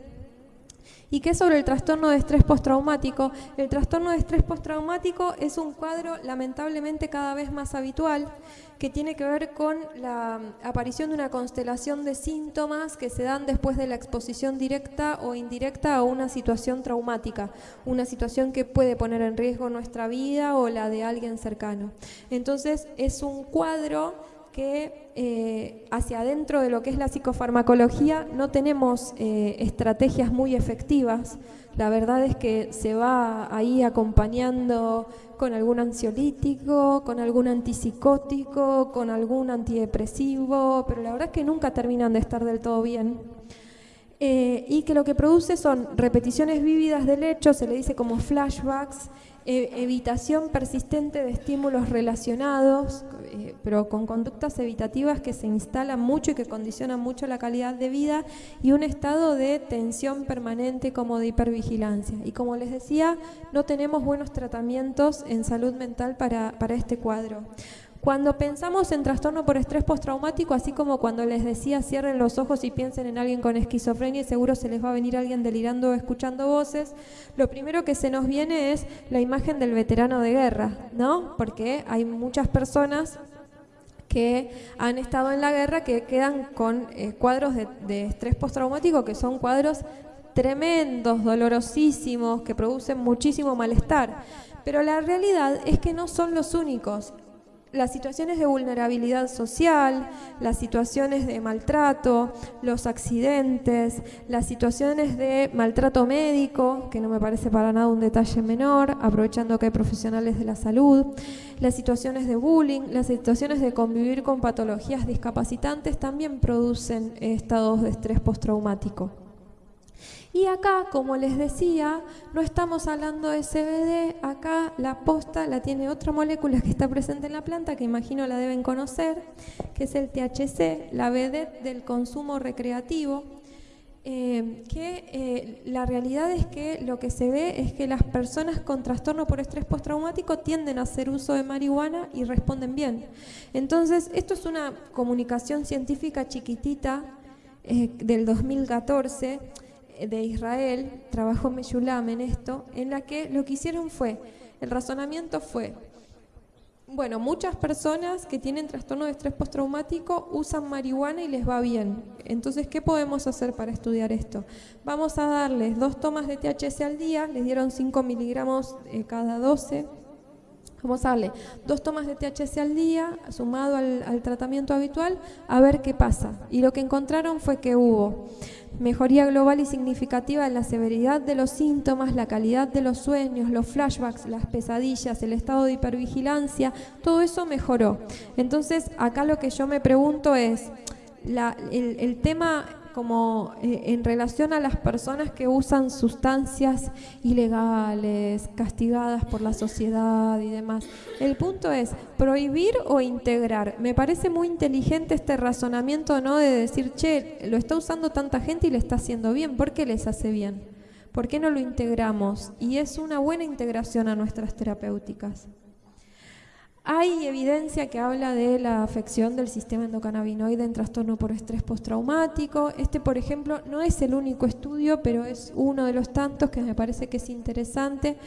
S2: ¿Y qué sobre el trastorno de estrés postraumático? El trastorno de estrés postraumático es un cuadro lamentablemente cada vez más habitual que tiene que ver con la aparición de una constelación de síntomas que se dan después de la exposición directa o indirecta a una situación traumática, una situación que puede poner en riesgo nuestra vida o la de alguien cercano. Entonces es un cuadro que eh, hacia adentro de lo que es la psicofarmacología no tenemos eh, estrategias muy efectivas. La verdad es que se va ahí acompañando con algún ansiolítico, con algún antipsicótico, con algún antidepresivo, pero la verdad es que nunca terminan de estar del todo bien. Eh, y que lo que produce son repeticiones vívidas del hecho, se le dice como flashbacks, evitación persistente de estímulos relacionados, eh, pero con conductas evitativas que se instalan mucho y que condicionan mucho la calidad de vida, y un estado de tensión permanente como de hipervigilancia. Y como les decía, no tenemos buenos tratamientos en salud mental para, para este cuadro. Cuando pensamos en trastorno por estrés postraumático, así como cuando les decía cierren los ojos y piensen en alguien con esquizofrenia y seguro se les va a venir alguien delirando escuchando voces, lo primero que se nos viene es la imagen del veterano de guerra, ¿no? Porque hay muchas personas que han estado en la guerra que quedan con eh, cuadros de estrés postraumático que son cuadros tremendos, dolorosísimos, que producen muchísimo malestar. Pero la realidad es que no son los únicos las situaciones de vulnerabilidad social, las situaciones de maltrato, los accidentes, las situaciones de maltrato médico, que no me parece para nada un detalle menor, aprovechando que hay profesionales de la salud, las situaciones de bullying, las situaciones de convivir con patologías discapacitantes también producen estados de estrés postraumático. Y acá, como les decía, no estamos hablando de CBD, acá la posta la tiene otra molécula que está presente en la planta, que imagino la deben conocer, que es el THC, la BD del consumo recreativo, eh, que eh, la realidad es que lo que se ve es que las personas con trastorno por estrés postraumático tienden a hacer uso de marihuana y responden bien. Entonces, esto es una comunicación científica chiquitita eh, del 2014 de Israel, trabajó Meshulam en esto, en la que lo que hicieron fue, el razonamiento fue, bueno, muchas personas que tienen trastorno de estrés postraumático usan marihuana y les va bien. Entonces, ¿qué podemos hacer para estudiar esto? Vamos a darles dos tomas de THC al día, les dieron 5 miligramos eh, cada 12. Darle dos tomas de THC al día, sumado al, tratamiento habitual, a ver qué pasa. Y lo que encontraron fue que hubo mejoría global y significativa en la severidad de los síntomas, la calidad de los sueños, los flashbacks, las pesadillas, el estado de hipervigilancia, todo eso mejoró. Entonces, acá lo que yo me pregunto es, el, el tema como eh, en relación a las personas que usan sustancias ilegales, castigadas por la sociedad y demás. El punto es prohibir o integrar. Me parece muy inteligente este razonamiento, ¿no? De decir, che, lo está usando tanta gente y le está haciendo bien. ¿Por qué les hace bien? ¿Por qué no lo integramos? Y es una buena integración a nuestras terapéuticas. Hay evidencia que habla de la afección del sistema endocannabinoide en trastorno por estrés postraumático. Este, por ejemplo, no es el único estudio, pero es uno de los tantos que me parece que es interesante.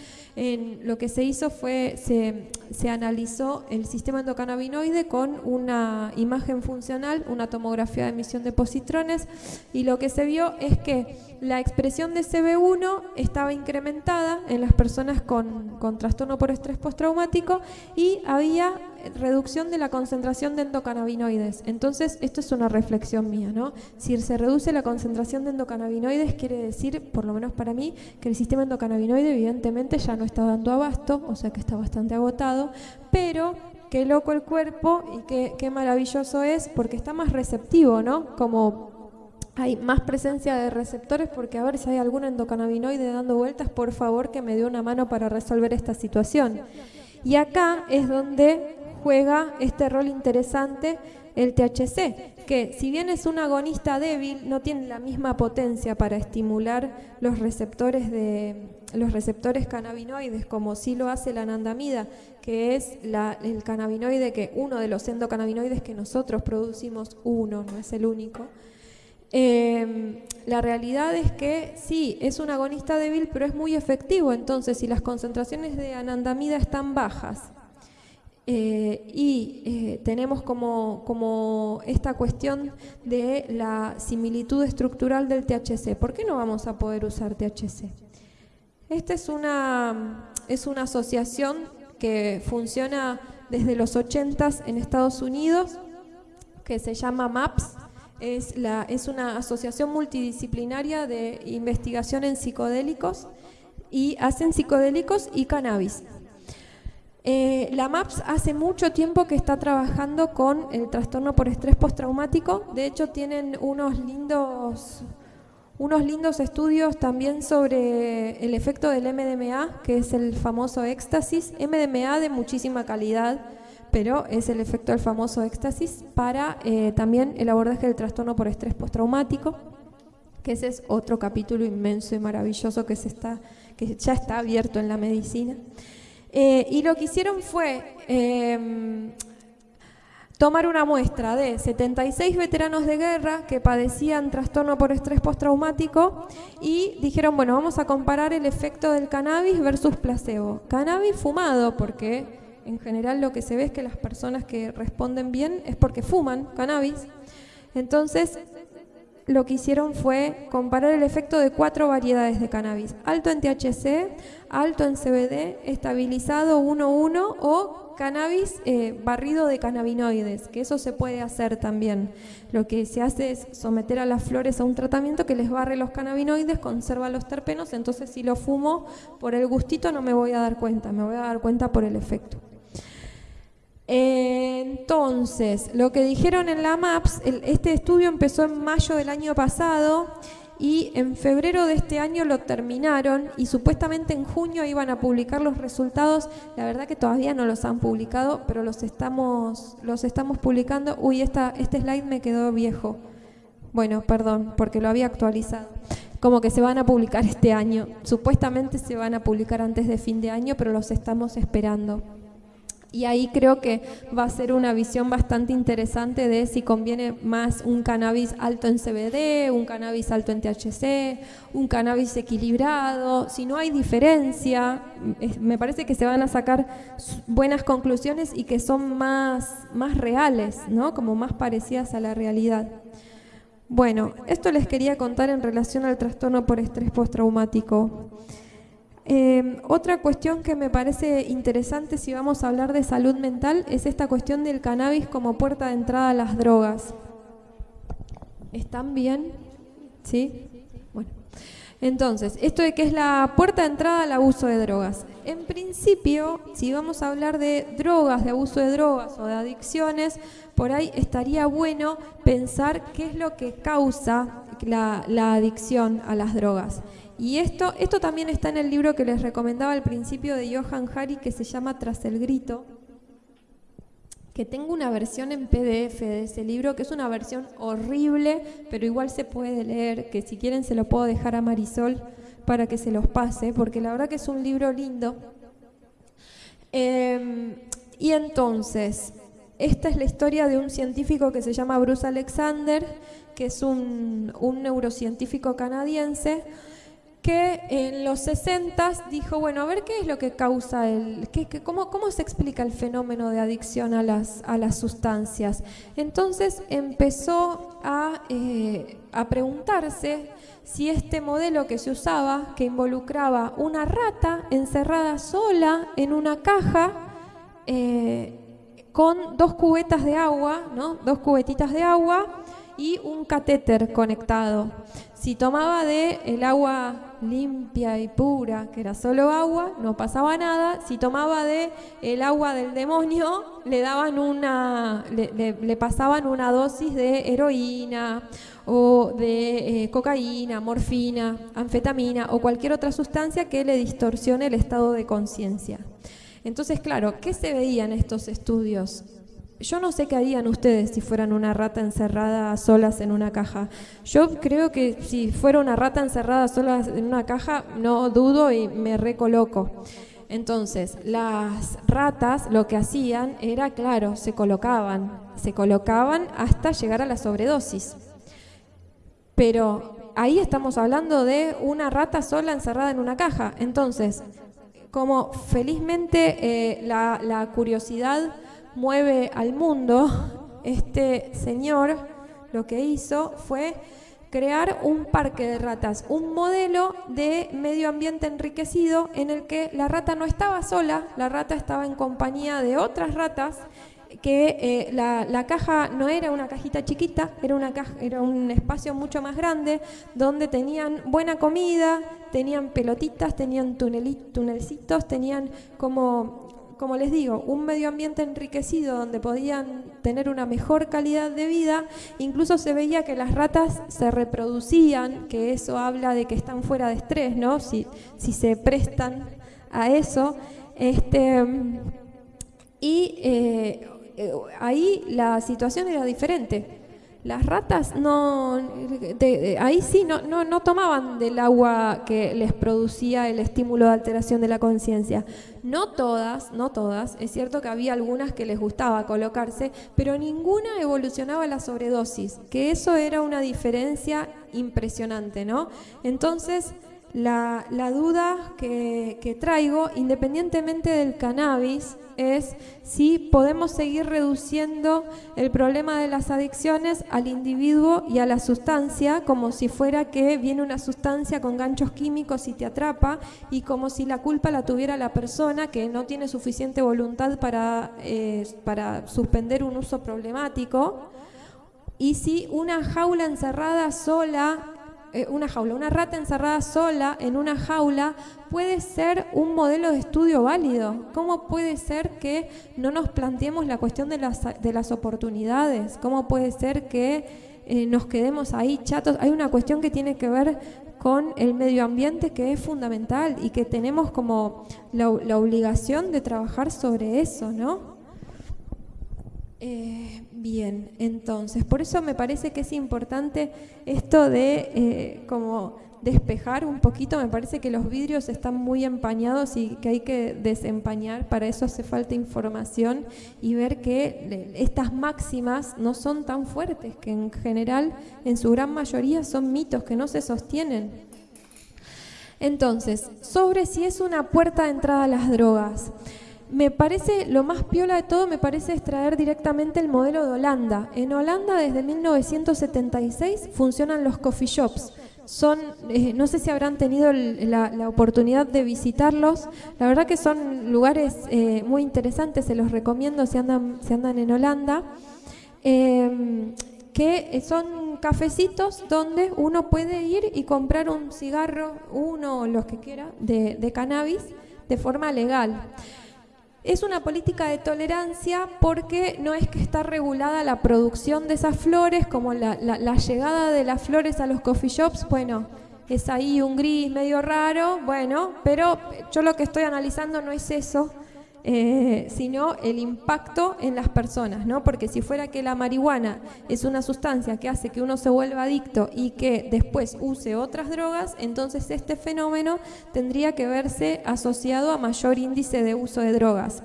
S2: Lo que se hizo fue, se, se analizó el sistema endocannabinoide con una imagen funcional, una tomografía de emisión de positrones, y lo que se vio es que la expresión de CB1 estaba incrementada en las personas con, trastorno por estrés postraumático y había reducción de la concentración de endocannabinoides. Entonces, esto es una reflexión mía, ¿no? Si se reduce la concentración de endocannabinoides, quiere decir, por lo menos para mí, que el sistema endocannabinoide evidentemente ya no está dando abasto, o sea que está bastante agotado, pero qué loco el cuerpo y qué, qué maravilloso es porque está más receptivo, ¿no? Como hay más presencia de receptores porque a ver si hay algún endocannabinoide dando vueltas, por favor que me dé una mano para resolver esta situación. Y acá es donde juega este rol interesante el THC, que si bien es un agonista débil, no tiene la misma potencia para estimular los receptores de los receptores cannabinoides como sí lo hace la anandamida, que es el cannabinoide que uno de los endocannabinoides que nosotros producimos, uno, no es el único. Em, la realidad es que sí, es un agonista débil, pero es muy efectivo. Entonces, si las concentraciones de anandamida están bajas eh, y eh, tenemos como, como esta cuestión de la similitud estructural del THC, ¿por qué no vamos a poder usar THC? Esta es una, es una asociación que funciona desde los 80 en Estados Unidos, que se llama MAPS, es, la, es una asociación multidisciplinaria de investigación en psicodélicos y hacen psicodélicos y cannabis. Eh, la MAPS hace mucho tiempo que está trabajando con el trastorno por estrés postraumático. De hecho, tienen unos lindos, unos lindos estudios también sobre el efecto del MDMA, que es el famoso éxtasis, MDMA de muchísima calidad, pero es el efecto del famoso éxtasis para eh, también el abordaje del trastorno por estrés postraumático, que ese es otro capítulo inmenso y maravilloso que, se está, que ya está abierto en la medicina. Eh, y lo que hicieron fue em, tomar una muestra de 76 veteranos de guerra que padecían trastorno por estrés postraumático y dijeron, bueno, vamos a comparar el efecto del cannabis versus placebo. Cannabis fumado, porque en general lo que se ve es que las personas que responden bien es porque fuman cannabis. Entonces, lo que hicieron fue comparar el efecto de cuatro variedades de cannabis. Alto en THC, alto en CBD, estabilizado 1-1 o cannabis eh, barrido de cannabinoides, que eso se puede hacer también. Lo que se hace es someter a las flores a un tratamiento que les barre los cannabinoides, conserva los terpenos, entonces si lo fumo por el gustito no me voy a dar cuenta, me voy a dar cuenta por el efecto. Entonces, lo que dijeron en la MAPS, este estudio empezó en mayo del año pasado y en febrero de este año lo terminaron y supuestamente en junio iban a publicar los resultados. La verdad que todavía no los han publicado, pero los estamos, los estamos publicando. Uy, esta, este slide me quedó viejo. Bueno, perdón, porque lo había actualizado. Como que se van a publicar este año. Supuestamente se van a publicar antes de fin de año, pero los estamos esperando. Y ahí creo que va a ser una visión bastante interesante de si conviene más un cannabis alto en CBD, un cannabis alto en THC, un cannabis equilibrado, si no hay diferencia, me parece que se van a sacar buenas conclusiones y que son más, más reales, ¿no? como más parecidas a la realidad. Bueno, esto les quería contar en relación al trastorno por estrés postraumático. Em, otra cuestión que me parece interesante si vamos a hablar de salud mental es esta cuestión del cannabis como puerta de entrada a las drogas. ¿Están bien? ¿Sí? Bueno. Entonces, esto de que es la puerta de entrada al abuso de drogas. En principio, si vamos a hablar de drogas, de abuso de drogas o de adicciones, por ahí estaría bueno pensar qué es lo que causa la adicción a las drogas. Y esto, esto también está en el libro que les recomendaba al principio de Johan Hari que se llama Tras el Grito, que tengo una versión en PDF de ese libro, que es una versión horrible, pero igual se puede leer, que si quieren se lo puedo dejar a Marisol para que se los pase, porque la verdad que es un libro lindo. Em, y entonces, esta es la historia de un científico que se llama Bruce Alexander, que es un, un neurocientífico canadiense, que en los 60 dijo, bueno, a ver qué es lo que causa el, qué, cómo, cómo, se explica el fenómeno de adicción a las, a las sustancias. Entonces empezó a, eh, a preguntarse si este modelo que se usaba, que involucraba una rata encerrada sola en una caja, eh, con dos cubetas de agua, ¿no? dos cubetitas de agua y un catéter conectado. Si tomaba de el agua limpia y pura, que era solo agua, no pasaba nada. Si tomaba de el agua del demonio, le daban una, le, pasaban una dosis de heroína o de eh, cocaína, morfina, anfetamina o cualquier otra sustancia que le distorsione el estado de conciencia. Entonces, claro, ¿qué se veía en estos estudios? Yo no sé qué harían ustedes si fueran una rata encerrada solas en una caja. Yo creo que si fuera una rata encerrada solas en una caja, no dudo y me recoloco. Entonces, las ratas lo que hacían era, claro, se colocaban, se colocaban hasta llegar a la sobredosis. Pero ahí estamos hablando de una rata sola encerrada en una caja. Entonces, como felizmente eh, la curiosidad mueve al mundo, este señor lo que hizo fue crear un parque de ratas, un modelo de medio ambiente enriquecido en el que la rata no estaba sola, la rata estaba en compañía de otras ratas, que eh, la, caja no era una cajita chiquita, era, una caja, era un espacio mucho más grande, donde tenían buena comida, tenían pelotitas, tenían tunelcitos, tenían como como les digo, un medio ambiente enriquecido donde podían tener una mejor calidad de vida, incluso se veía que las ratas se reproducían, que eso habla de que están fuera de estrés, ¿no? Si, si se prestan a eso. Este, y eh, eh, ahí la situación era diferente. Las ratas no, ahí sí no, no, no, tomaban del agua que les producía el estímulo de alteración de la conciencia. No todas, no todas, es cierto que había algunas que les gustaba colocarse, pero ninguna evolucionaba la sobredosis, que eso era una diferencia impresionante, ¿no? Entonces, la, duda que, que traigo, independientemente del cannabis, es si podemos seguir reduciendo el problema de las adicciones al individuo y a la sustancia, como si fuera que viene una sustancia con ganchos químicos y te atrapa, y como si la culpa la tuviera la persona que no tiene suficiente voluntad para, eh, para suspender un uso problemático, y si una jaula encerrada sola eh, una jaula, una rata encerrada sola en una jaula puede ser un modelo de estudio válido. ¿Cómo puede ser que no nos planteemos la cuestión de las, de las oportunidades? ¿Cómo puede ser que eh, nos quedemos ahí chatos? Hay una cuestión que tiene que ver con el medio ambiente que es fundamental y que tenemos como la, la obligación de trabajar sobre eso, ¿no? Eh, bien, entonces, por eso me parece que es importante esto de eh, como despejar un poquito, me parece que los vidrios están muy empañados y que hay que desempañar, para eso hace falta información y ver que estas máximas no son tan fuertes, que en general, en su gran mayoría, son mitos que no se sostienen. Entonces, sobre si es una puerta de entrada a las drogas. Me parece, lo más piola de todo, me parece extraer directamente el modelo de Holanda. En Holanda desde 1976 funcionan los coffee shops. Son, eh, no sé si habrán tenido la, oportunidad de visitarlos, la verdad que son lugares eh, muy interesantes, se los recomiendo si andan, en Holanda, em, que son cafecitos donde uno puede ir y comprar un cigarro, uno o los que quiera, de, de cannabis de forma legal. Es una política de tolerancia porque no es que está regulada la producción de esas flores, como la, llegada de las flores a los coffee shops, bueno, es ahí un gris medio raro, bueno, pero yo lo que estoy analizando no es eso, eh, sino el impacto en las personas, ¿no? Porque si fuera que la marihuana es una sustancia que hace que uno se vuelva adicto y que después use otras drogas, entonces este fenómeno tendría que verse asociado a mayor índice de uso de drogas.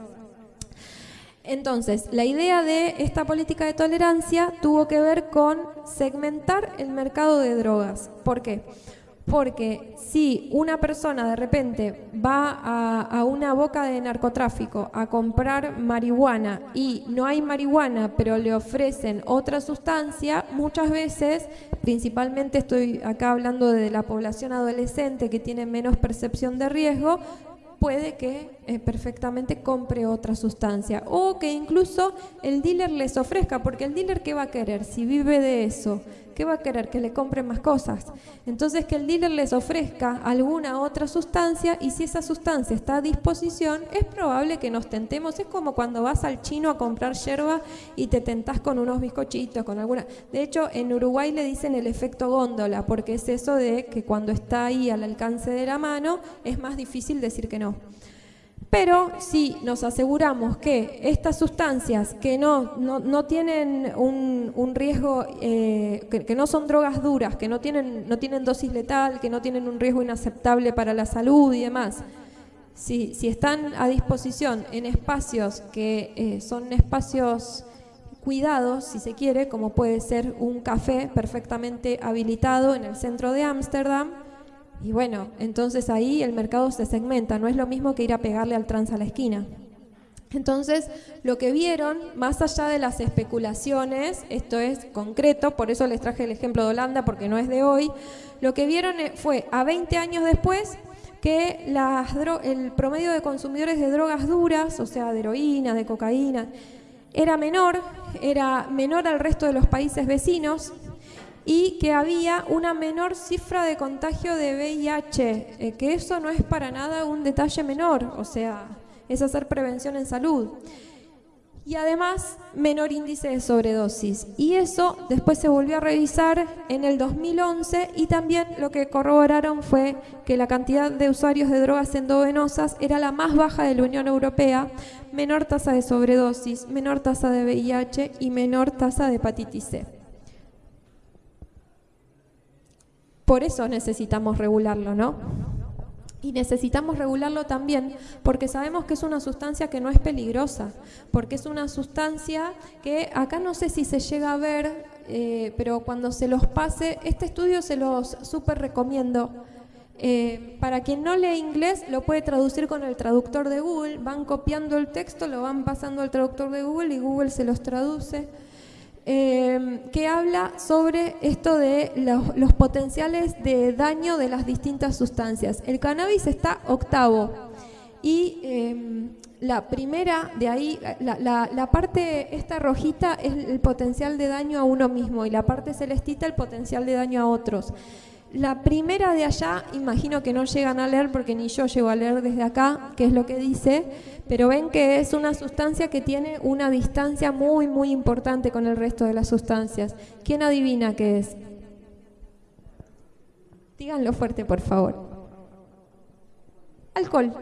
S2: Entonces, la idea de esta política de tolerancia tuvo que ver con segmentar el mercado de drogas. ¿Por qué? Si una persona de repente va a, una boca de narcotráfico a comprar marihuana y no hay marihuana, pero le ofrecen otra sustancia, muchas veces, principalmente estoy acá hablando de la población adolescente que tiene menos percepción de riesgo, puede que eh, perfectamente compre otra sustancia. O que incluso el dealer les ofrezca, porque el dealer qué va a querer si vive de eso, ¿qué va a querer? Que le compren más cosas. Entonces que el dealer les ofrezca alguna otra sustancia y si esa sustancia está a disposición, es probable que nos tentemos. Es como cuando vas al chino a comprar yerba y te tentás con unos bizcochitos, con alguna... De hecho, en Uruguay le dicen el efecto góndola, porque es eso de que cuando está ahí al alcance de la mano, es más difícil decir que no. Pero si nos aseguramos que estas sustancias que no, no, tienen un, riesgo, eh, que, no son drogas duras, que no tienen, no tienen dosis letal, que no tienen un riesgo inaceptable para la salud y demás, si, si están a disposición en espacios que eh, son espacios cuidados, si se quiere, como puede ser un café perfectamente habilitado en el centro de Ámsterdam, y bueno, entonces ahí el mercado se segmenta, no es lo mismo que ir a pegarle al trans a la esquina. Entonces, lo que vieron, más allá de las especulaciones, esto es concreto, por eso les traje el ejemplo de Holanda, porque no es de hoy, lo que vieron eh, fue a 20 años después que el promedio de consumidores de drogas duras, o sea, de heroína, de cocaína, era menor, era menor al resto de los países vecinos, y que había una menor cifra de contagio de VIH, eh, que eso no es para nada un detalle menor, o sea, es hacer prevención en salud y además menor índice de sobredosis. Y eso después se volvió a revisar en el 2011 y también lo que corroboraron fue que la cantidad de usuarios de drogas endovenosas era la más baja de la Unión Europea, menor tasa de sobredosis, menor tasa de VIH y menor tasa de hepatitis C. Por eso necesitamos regularlo, ¿no? Y necesitamos regularlo también porque sabemos que es una sustancia que no es peligrosa, porque es una sustancia que acá no sé si se llega a ver, eh, pero cuando se los pase, este estudio se los súper recomiendo. Eh, para quien no lee inglés, lo puede traducir con el traductor de Google, van copiando el texto, lo van pasando al traductor de Google y Google se los traduce. Em, que habla sobre esto de los, potenciales de daño de las distintas sustancias. El cannabis está octavo y em, la primera de ahí, la, la, parte esta rojita es el potencial de daño a uno mismo y la parte celestita el potencial de daño a otros. La primera de allá, imagino que no llegan a leer porque ni yo llego a leer desde acá, qué es lo que dice, pero ven que es una sustancia que tiene una distancia muy, muy importante con el resto de las sustancias. ¿Quién adivina qué es? Díganlo fuerte, por favor. Alcohol.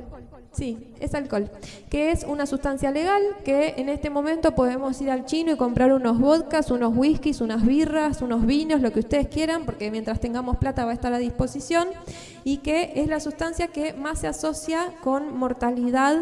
S2: Sí, es alcohol, que es una sustancia legal que en este momento podemos ir al chino y comprar unos vodkas, unos whiskies, unas birras, unos vinos, lo que ustedes quieran, porque mientras tengamos plata va a estar a disposición, y que es la sustancia que más se asocia con mortalidad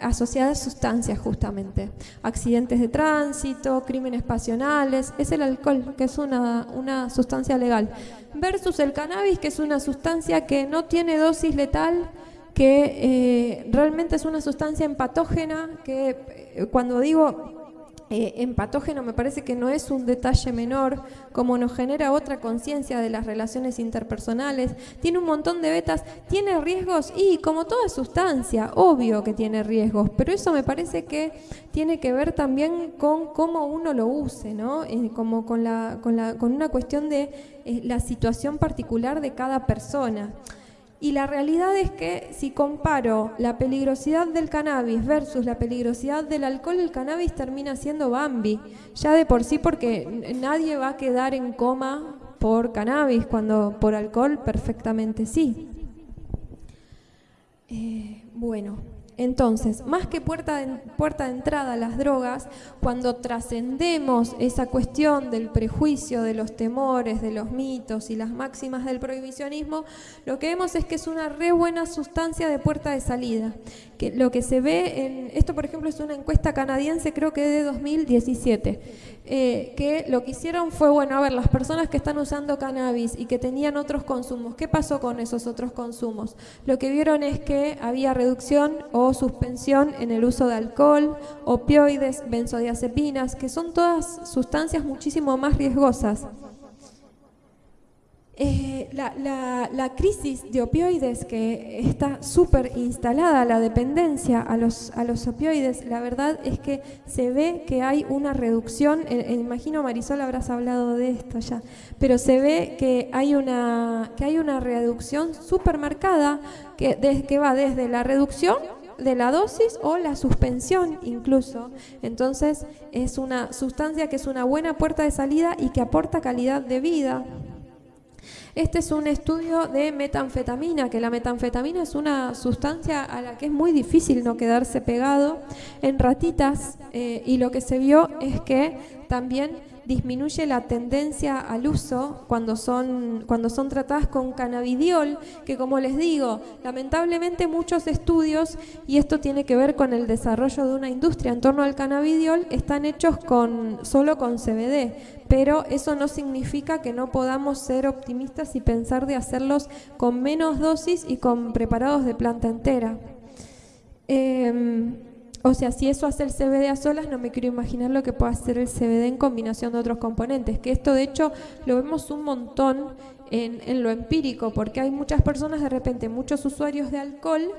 S2: asociada a sustancias justamente, accidentes de tránsito, crímenes pasionales, es el alcohol, que es una, una sustancia legal, versus el cannabis, que es una sustancia que no tiene dosis letal, que eh, realmente es una sustancia empatógena, que eh, cuando digo eh, empatógeno me parece que no es un detalle menor, como nos genera otra conciencia de las relaciones interpersonales, tiene un montón de betas, tiene riesgos y como toda sustancia, obvio que tiene riesgos, pero eso me parece que tiene que ver también con cómo uno lo use, ¿no? como con, la, con, la, con una cuestión de la situación particular de cada persona. Y la realidad es que si comparo la peligrosidad del cannabis versus la peligrosidad del alcohol, el cannabis termina siendo Bambi, ya de por sí porque nadie va a quedar en coma por cannabis, cuando por alcohol perfectamente sí. Eh, bueno. Entonces, más que puerta de, puerta de entrada a las drogas, cuando trascendemos esa cuestión del prejuicio, de los temores, de los mitos y las máximas del prohibicionismo, lo que vemos es que es una re buena sustancia de puerta de salida. Que lo que se ve en, esto por ejemplo es una encuesta canadiense creo que de 2017, eh, que lo que hicieron fue, bueno, a ver, las personas que están usando cannabis y que tenían otros consumos, ¿qué pasó con esos otros consumos? Lo que vieron es que había reducción o suspensión en el uso de alcohol, opioides, benzodiazepinas, que son todas sustancias muchísimo más riesgosas. Eh, la, crisis de opioides que está súper instalada, la dependencia a los, a los opioides, la verdad es que se ve que hay una reducción, eh, eh, imagino Marisol habrás hablado de esto ya, pero se ve que hay una, que hay una reducción súper marcada que va desde la reducción de la dosis o la suspensión incluso. Entonces es una sustancia que es una buena puerta de salida y que aporta calidad de vida. Este es un estudio de metanfetamina, que la metanfetamina es una sustancia a la que es muy difícil no quedarse pegado en ratitas eh, y lo que se vio es que también disminuye la tendencia al uso cuando son, cuando son tratadas con cannabidiol, que como les digo, lamentablemente muchos estudios, y esto tiene que ver con el desarrollo de una industria en torno al cannabidiol, están hechos con, solo con CBD, pero eso no significa que no podamos ser optimistas y pensar de hacerlos con menos dosis y con preparados de planta entera. Em, o sea, si eso hace el CBD a solas, no me quiero imaginar lo que puede hacer el CBD en combinación de otros componentes, que esto de hecho lo vemos un montón en, lo empírico, porque hay muchas personas, de repente, muchos usuarios de alcohol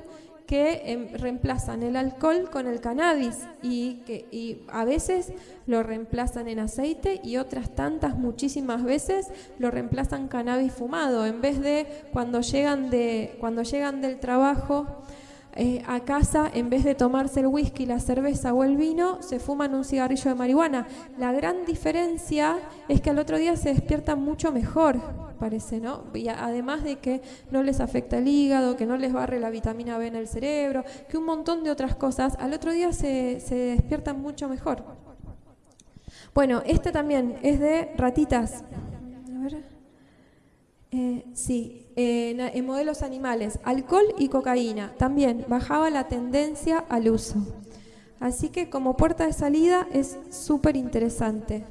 S2: que em, reemplazan el alcohol con el cannabis y que y a veces lo reemplazan en aceite y otras tantas muchísimas veces lo reemplazan cannabis fumado. En vez de cuando llegan de cuando llegan del trabajo eh, a casa, en vez de tomarse el whisky, la cerveza o el vino, se fuman un cigarrillo de marihuana. La gran diferencia es que al otro día se despiertan mucho mejor, parece, ¿no? Y además de que no les afecta el hígado, que no les barre la vitamina B en el cerebro, que un montón de otras cosas, al otro día se, se despiertan mucho mejor. Bueno, este también es de ratitas. A ver. Eh, sí, en modelos animales, alcohol y cocaína. También bajaba la tendencia al uso. Así que como puerta de salida es súper interesante.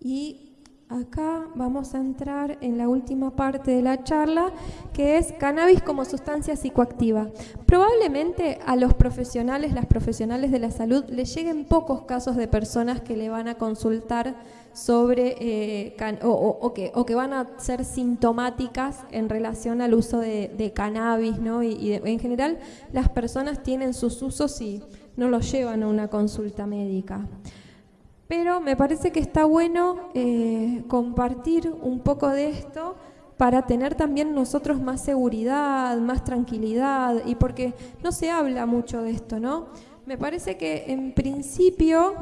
S2: Y Acá vamos a entrar en la última parte de la charla, que es cannabis como sustancia psicoactiva. Probablemente a los profesionales, las profesionales de la salud, les lleguen pocos casos de personas que le van a consultar sobre eh, o, que, van a ser sintomáticas en relación al uso de, cannabis, ¿no? Y, en general las personas tienen sus usos y no los llevan a una consulta médica. Pero me parece que está bueno eh, compartir un poco de esto para tener también nosotros más seguridad, más tranquilidad, y porque no se habla mucho de esto, ¿no? Me parece que en principio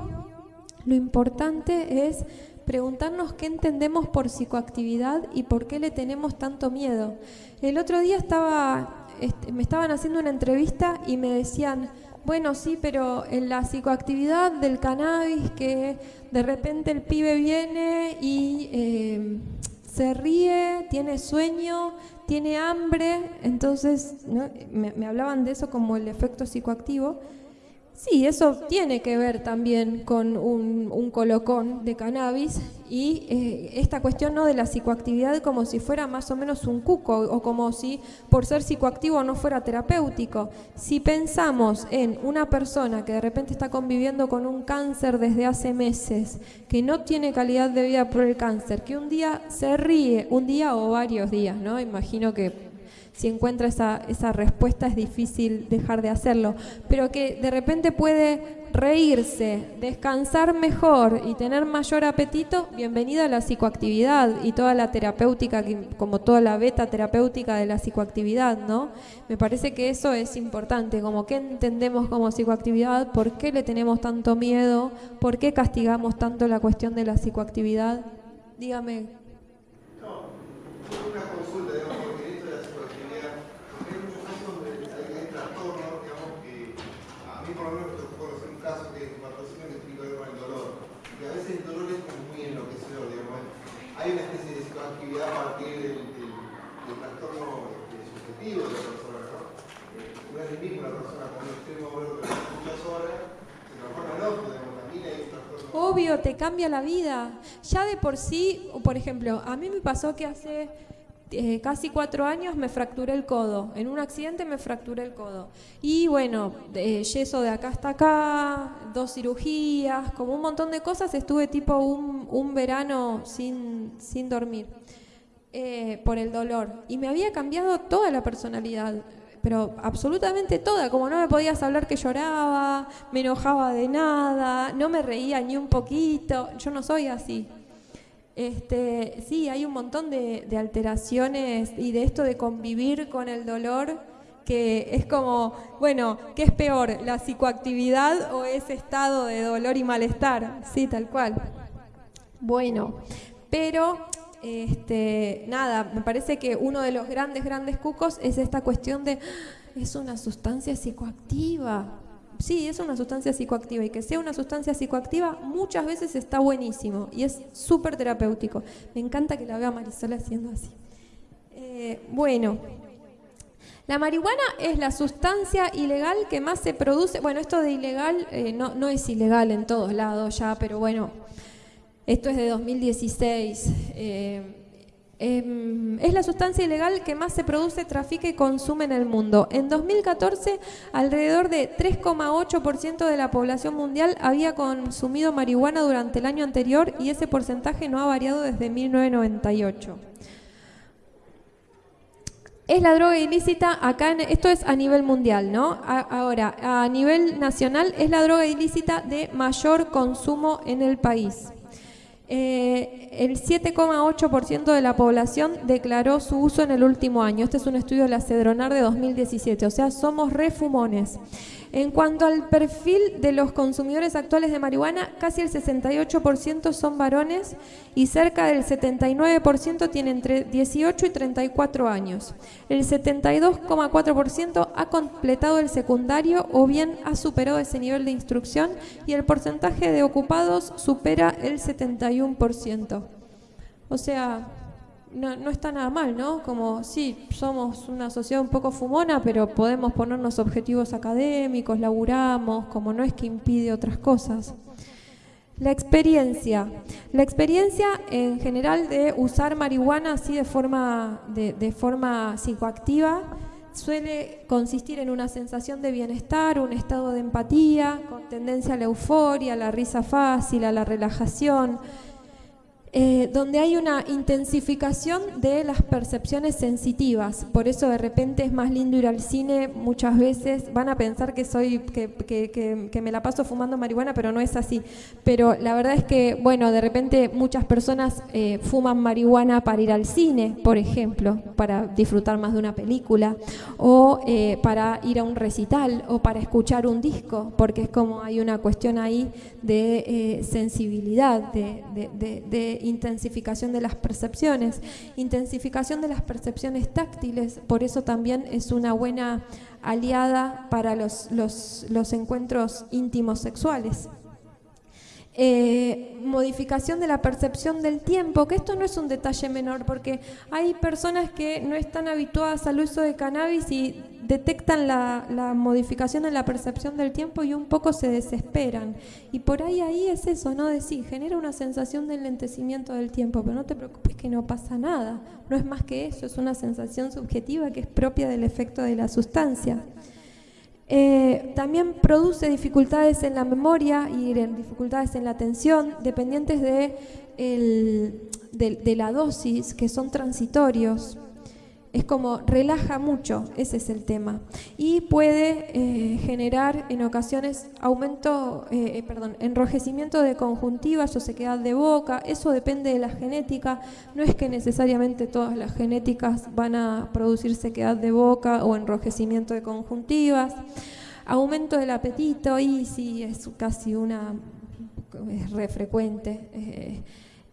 S2: lo importante es preguntarnos qué entendemos por psicoactividad y por qué le tenemos tanto miedo. El otro día estaba, este, me estaban haciendo una entrevista y me decían, bueno, sí, pero en la psicoactividad del cannabis, que de repente el pibe viene y eh, se ríe, tiene sueño, tiene hambre, entonces me hablaban de eso como el efecto psicoactivo. Sí, eso tiene que ver también con un, colocón de cannabis y eh, esta cuestión no de la psicoactividad como si fuera más o menos un cuco o como si por ser psicoactivo no fuera terapéutico. Si pensamos en una persona que de repente está conviviendo con un cáncer desde hace meses, que no tiene calidad de vida por el cáncer, que un día se ríe, un día o varios días, ¿no? Imagino que si encuentra esa, esa respuesta es difícil dejar de hacerlo, pero que de repente puede reírse, descansar mejor y tener mayor apetito, bienvenida a la psicoactividad y toda la terapéutica, como toda la beta terapéutica de la psicoactividad, ¿no? Me parece que eso es importante, como qué entendemos como psicoactividad, por qué le tenemos tanto miedo, por qué castigamos tanto la cuestión de la psicoactividad. Dígame.
S3: hay una especie de psicoactividad a partir del, del, trastorno este, subjetivo de la persona, ¿no? Eh, no es el mismo una persona con un extremo dolor que muchas horas, se transforma en otro, digamos, también hay un trastorno.
S2: Obvio, te cambia la vida. Ya de por sí, por ejemplo, a mí me pasó que hace eh, casi cuatro años me fracturé el codo. En un accidente me fracturé el codo. Y bueno, yeso de acá hasta acá, dos cirugías, como un montón de cosas. Estuve tipo un, verano sin, sin dormir eh, por el dolor. Y me había cambiado toda la personalidad. Pero absolutamente toda, como no me podías hablar que lloraba, me enojaba de nada, no me reía ni un poquito, yo no soy así. Este, sí, hay un montón de, alteraciones y de esto de convivir con el dolor que es como, bueno, ¿qué es peor, la psicoactividad o ese estado de dolor y malestar? Sí, tal cual. Bueno, pero este, nada, me parece que uno de los grandes, grandes cucos es esta cuestión de, ah, es una sustancia psicoactiva sí, es una sustancia psicoactiva y que sea una sustancia psicoactiva muchas veces está buenísimo y es súper terapéutico. Me encanta que la vea Marisol haciendo así. Eh, bueno, la marihuana es la sustancia ilegal que más se produce. Bueno, esto de ilegal eh, no, no, es ilegal en todos lados ya, pero bueno, esto es de 2016. Em, es la sustancia ilegal que más se produce, trafica y consume en el mundo. En 2014, alrededor de 3,8% de la población mundial había consumido marihuana durante el año anterior y ese porcentaje no ha variado desde 1998. Es la droga ilícita, acá esto es a nivel mundial, ¿no? ahora, a nivel nacional es la droga ilícita de mayor consumo en el país. Eh, el 7,8% de la población declaró su uso en el último año. Este es un estudio de la Cedronar de 2017, o sea, somos refumones. En cuanto al perfil de los consumidores actuales de marihuana, casi el 68% son varones y cerca del 79% tienen entre 18 y 34 años. El 72,4% ha completado el secundario o bien ha superado ese nivel de instrucción y el porcentaje de ocupados supera el 71%. O sea, no, no, está nada mal, ¿no? Como sí, somos una sociedad un poco fumona, pero podemos ponernos objetivos académicos, laburamos, como no es que impide otras cosas. La experiencia. La experiencia en general de usar marihuana así de forma, de, de forma psicoactiva suele consistir en una sensación de bienestar, un estado de empatía, con tendencia a la euforia, a la risa fácil, a la relajación, eh, donde hay una intensificación de las percepciones sensitivas. Por eso de repente es más lindo ir al cine. Muchas veces van a pensar que soy que, que, que, me la paso fumando marihuana, pero no es así. Pero la verdad es que, bueno, de repente muchas personas eh, fuman marihuana para ir al cine, por ejemplo, para disfrutar más de una película, o eh, para ir a un recital, o para escuchar un disco, porque es como hay una cuestión ahí de sensibilidad, de, de, de intensificación de las percepciones, intensificación de las percepciones táctiles, por eso también es una buena aliada para los, los, los encuentros íntimos sexuales. Eh, modificación de la percepción del tiempo, que esto no es un detalle menor, porque hay personas que no están habituadas al uso de cannabis y detectan la, la, modificación en la percepción del tiempo y un poco se desesperan. Y por ahí ahí es eso, ¿no? Decir, genera una sensación de enlentecimiento del tiempo, pero no te preocupes que no pasa nada. No es más que eso, es una sensación subjetiva que es propia del efecto de la sustancia. Eh, también produce dificultades en la memoria y dificultades en la atención, dependientes de la dosis, que son transitorios es como relaja mucho, ese es el tema. Y puede eh, generar en ocasiones aumento, eh, eh, perdón, enrojecimiento de conjuntiva, o sequedad de boca, eso depende de la genética, no es que necesariamente todas las genéticas van a producir sequedad de boca o enrojecimiento de conjuntivas. Aumento del apetito, y sí, es casi una, es re frecuente.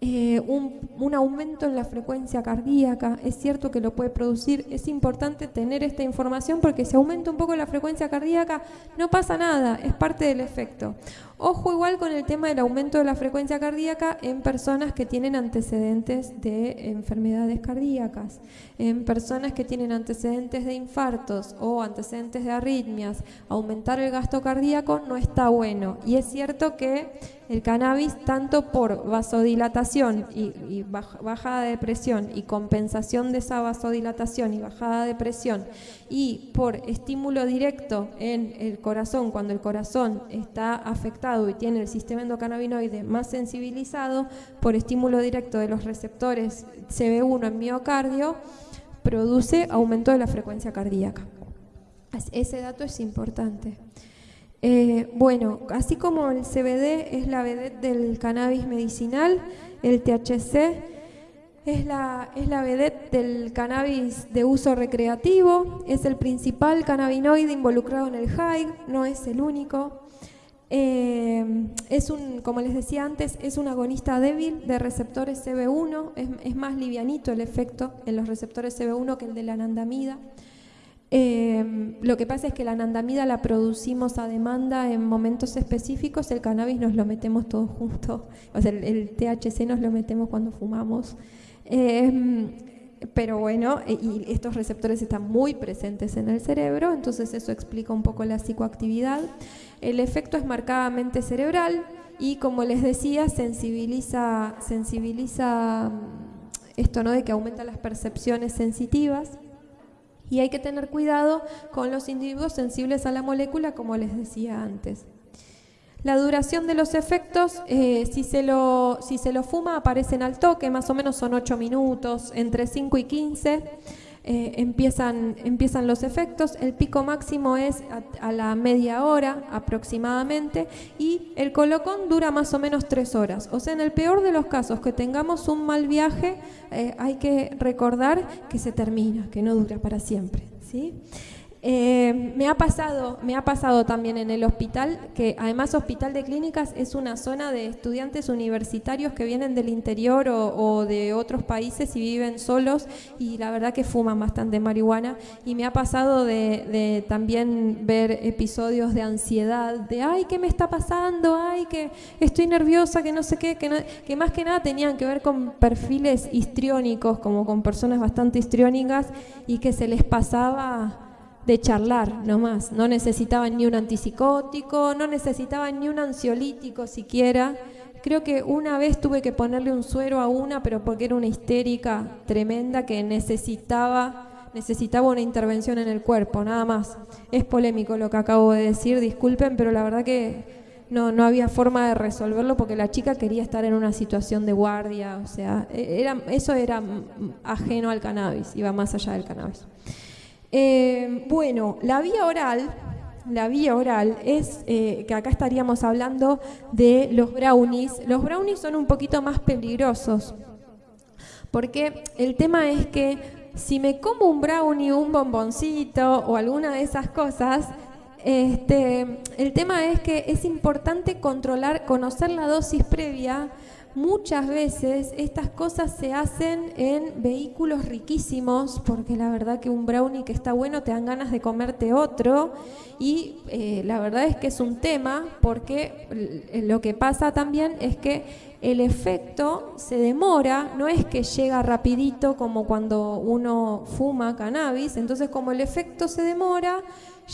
S2: Un, aumento en la frecuencia cardíaca, es cierto que lo puede producir, es importante tener esta información porque si aumenta un poco la frecuencia cardíaca no pasa nada, es parte del efecto. Ojo igual con el tema del aumento de la frecuencia cardíaca en personas que tienen antecedentes de enfermedades cardíacas, en personas que tienen antecedentes de infartos o antecedentes de arritmias. Aumentar el gasto cardíaco no está bueno y es cierto que el cannabis, tanto por vasodilatación y, bajada de presión y compensación de esa vasodilatación y bajada de presión, y por estímulo directo en el corazón, cuando el corazón está afectado y tiene el sistema endocannabinoide más sensibilizado, por estímulo directo de los receptores CB1 en miocardio, produce aumento de la frecuencia cardíaca. Ese dato es importante. Eh, bueno, así como el CBD es la vedette del cannabis medicinal, el THC es la, es la vedette del cannabis de uso recreativo, es el principal cannabinoide involucrado en el high, no es el único. Eh, es un, como les decía antes, es un agonista débil de receptores CB1, es, más livianito el efecto en los receptores CB1 que el de la anandamida. Eh, lo que pasa es que la anandamida la producimos a demanda en momentos específicos, el cannabis nos lo metemos todos juntos, o sea, el, THC nos lo metemos cuando fumamos. Eh, pero bueno, y estos receptores están muy presentes en el cerebro, entonces eso explica un poco la psicoactividad. El efecto es marcadamente cerebral y como les decía, sensibiliza, sensibiliza mm, esto ¿no? de que aumenta las percepciones sensitivas. Y hay que tener cuidado con los individuos sensibles a la molécula, como les decía antes. La duración de los efectos, eh, si, se lo, si se lo fuma, aparecen al toque, más o menos son 8 minutos, entre 5 y 15. eh, empiezan, empiezan los efectos. El pico máximo es a, la media hora aproximadamente y el colocón dura más o menos tres horas. O sea, en el peor de los casos que tengamos un mal viaje, eh, hay que recordar que se termina, que no dura para siempre. ¿sí? Eh, me, ha pasado, me ha pasado también en el hospital, que además Hospital de Clínicas es una zona de estudiantes universitarios que vienen del interior o, de otros países y viven solos y la verdad que fuman bastante marihuana. Y me ha pasado de, también ver episodios de ansiedad, de ay, ¿qué me está pasando? Ay, que estoy nerviosa, que no sé qué, que, que más que nada tenían que ver con perfiles histriónicos, como con personas bastante histriónicas y que se les pasaba de charlar nomás. No necesitaban ni un antipsicótico, no necesitaban ni un ansiolítico siquiera. Creo que una vez tuve que ponerle un suero a una, pero porque era una histérica tremenda que necesitaba, necesitaba una intervención en el cuerpo, nada más. Es polémico lo que acabo de decir, disculpen, pero la verdad que no, no había forma de resolverlo porque la chica quería estar en una situación de guardia, o sea, e-, era, eso era ajeno al cannabis, iba más allá del cannabis. Eh, bueno, la vía oral, la vía oral es eh, que acá estaríamos hablando de los brownies. Los brownies son un poquito más peligrosos, porque el tema es que si me como un brownie, un bomboncito o alguna de esas cosas, este, el tema es que es importante controlar, conocer la dosis previa muchas veces estas cosas se hacen en vehículos riquísimos, porque la verdad que un brownie que está bueno te dan ganas de comerte otro, y eh, la verdad es que es un tema, porque lo que pasa también es que el efecto se demora, no es que llega rapidito como cuando uno fuma cannabis, entonces como el efecto se demora,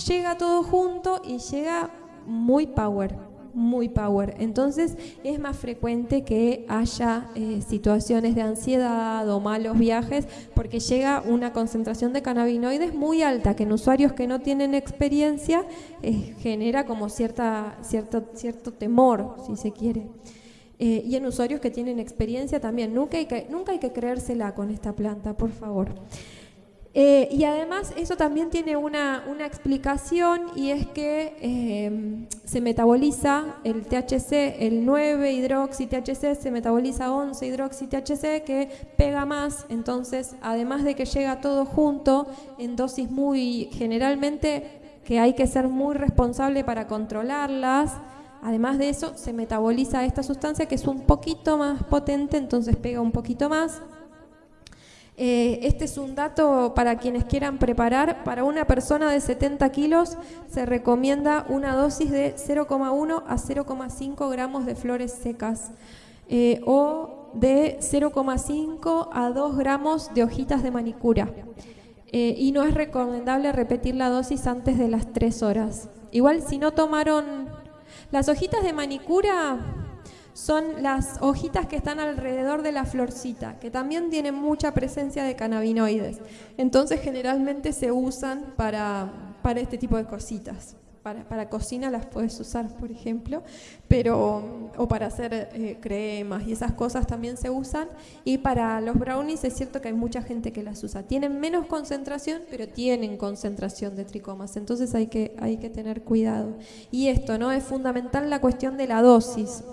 S2: llega todo junto y llega muy power muy power. Entonces es más frecuente que haya eh, situaciones de ansiedad o malos viajes porque llega una concentración de cannabinoides muy alta que en usuarios que no tienen experiencia eh, genera como cierta, cierto, cierto temor, si se quiere. Eh, y en usuarios que tienen experiencia también. Nunca nunca hay que creérsela con esta planta, por favor. Eh, y además eso también tiene una, explicación y es que eh, se metaboliza el THC, el 9 hidroxi THC, se metaboliza 11 hidroxi THC que pega más, entonces además de que llega todo junto en dosis muy, generalmente que hay que ser muy responsable para controlarlas, además de eso se metaboliza esta sustancia que es un poquito más potente, entonces pega un poquito más, eh, este es un dato para quienes quieran preparar. Para una persona de 70 kilos se recomienda una dosis de 0,1 a 0,5 gramos de flores secas eh, o de 0,5 a 2 gramos de hojitas de manicura. Eh, y no es recomendable repetir la dosis antes de las 3 horas. Igual si no tomaron las hojitas de manicura son las hojitas que están alrededor de la florcita, que también tienen mucha presencia de cannabinoides. Entonces generalmente se usan para, para este tipo de cositas. Para, para, cocina las puedes usar, por ejemplo, pero o para hacer eh, cremas y esas cosas también se usan. Y para los brownies es cierto que hay mucha gente que las usa. Tienen menos concentración, pero tienen concentración de tricomas, entonces hay que, hay que tener cuidado. Y esto, ¿no? Es fundamental la cuestión de la dosis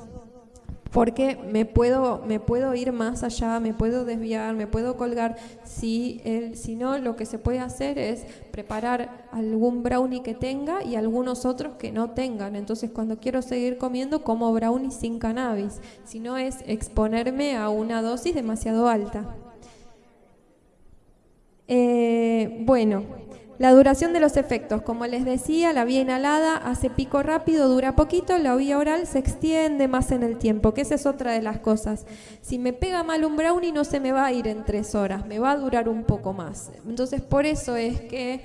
S2: porque me puedo, me puedo ir más allá, me puedo desviar, me puedo colgar. Si, si no, lo que se puede hacer es preparar algún brownie que tenga y algunos otros que no tengan. Entonces, cuando quiero seguir comiendo, como brownie sin cannabis. Si no, es exponerme a una dosis demasiado alta. Eh, bueno, la duración de los efectos, como les decía, la vía inhalada hace pico rápido, dura poquito, la vía oral se extiende más en el tiempo, que esa es otra de las cosas. Si me pega mal un brownie no se me va a ir en tres horas, me va a durar un poco más. Entonces por eso es que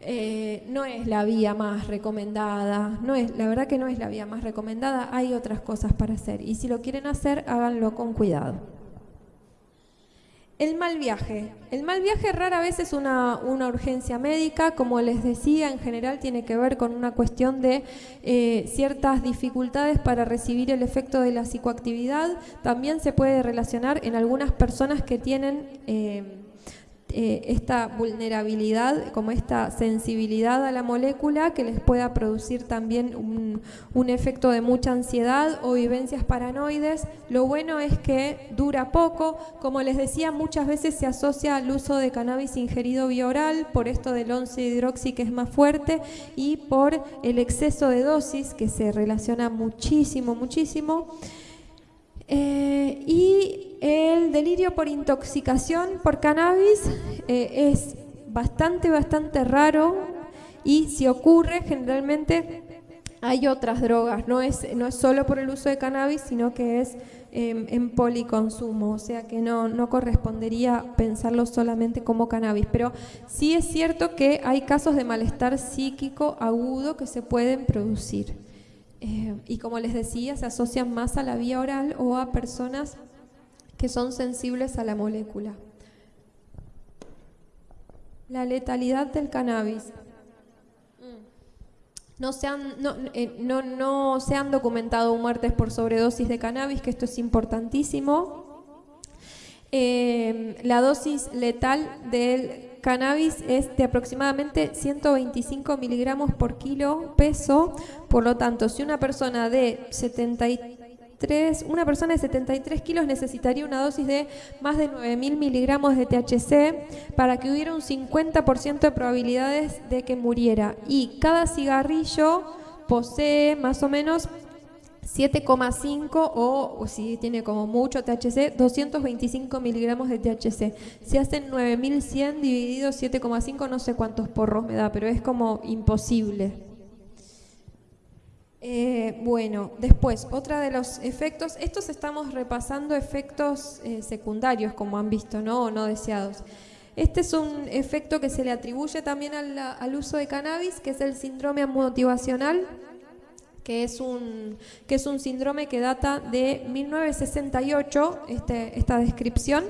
S2: eh, no es la vía más recomendada, no es, la verdad que no es la vía más recomendada, hay otras cosas para hacer y si lo quieren hacer háganlo con cuidado. El mal viaje. El mal viaje rara vez es una, urgencia médica, como les decía, en general tiene que ver con una cuestión de eh, ciertas dificultades para recibir el efecto de la psicoactividad. También se puede relacionar en algunas personas que tienen... Eh, eh, esta vulnerabilidad, como esta sensibilidad a la molécula que les pueda producir también un, un, efecto de mucha ansiedad o vivencias paranoides. Lo bueno es que dura poco, como les decía, muchas veces se asocia al uso de cannabis ingerido vía oral por esto del 11-hidroxi que es más fuerte y por el exceso de dosis que se relaciona muchísimo, muchísimo. Eh, y el delirio por intoxicación por cannabis eh, es bastante, bastante raro y si ocurre generalmente hay otras drogas, no es, no es solo por el uso de cannabis, sino que es em, en policonsumo, o sea que no, no correspondería pensarlo solamente como cannabis. Pero sí es cierto que hay casos de malestar psíquico agudo que se pueden producir. Eh, y como les decía, se asocian más a la vía oral o a personas que son sensibles a la molécula. La letalidad del cannabis. No se, han, no, eh, no, no se han documentado muertes por sobredosis de cannabis, que esto es importantísimo. Eh, la dosis letal del cannabis es de aproximadamente 125 miligramos por kilo peso, por lo tanto, si una persona de 73, una persona de 73 kilos necesitaría una dosis de más de 9.000 miligramos de THC para que hubiera un 50% de probabilidades de que muriera. Y cada cigarrillo posee más o menos 7,5 o, si tiene como mucho THC, 225 miligramos de THC. Si hacen 9100 dividido 7,5, no sé cuántos porros me da, pero es como imposible. Eh, bueno, después, otra de los efectos, estos estamos repasando efectos eh, secundarios, como han visto, ¿no? O no deseados. Este es un efecto que se le atribuye también al, al uso de cannabis, que es el síndrome motivacional que es un, que es un síndrome que data de 1968, este, esta descripción,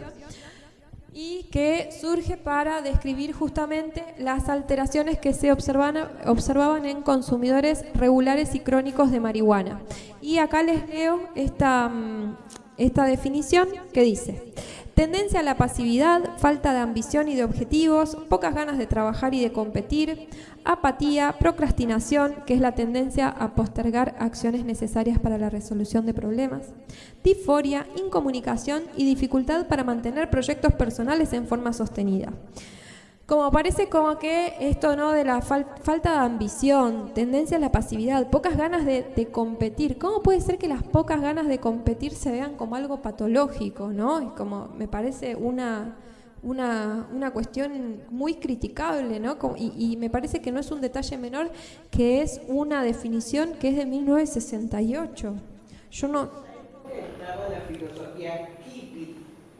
S2: y que surge para describir justamente las alteraciones que se observan, observaban en consumidores regulares y crónicos de marihuana. Y acá les leo esta, mm, esta definición que dice, tendencia a la pasividad, falta de ambición y de objetivos, pocas ganas de trabajar y de competir, apatía, procrastinación, que es la tendencia a postergar acciones necesarias para la resolución de problemas, disforia, incomunicación y dificultad para mantener proyectos personales en forma sostenida. Como parece como que esto no de la falta de ambición, tendencia a la pasividad, pocas ganas de, competir. ¿Cómo puede ser que las pocas ganas de competir se vean como algo patológico? ¿no? Es como, me parece una, una, una cuestión muy criticable, ¿no? Y, y, me parece que no es un detalle menor, que es una definición que es de 1968. Yo no...
S4: La filosofía hippie,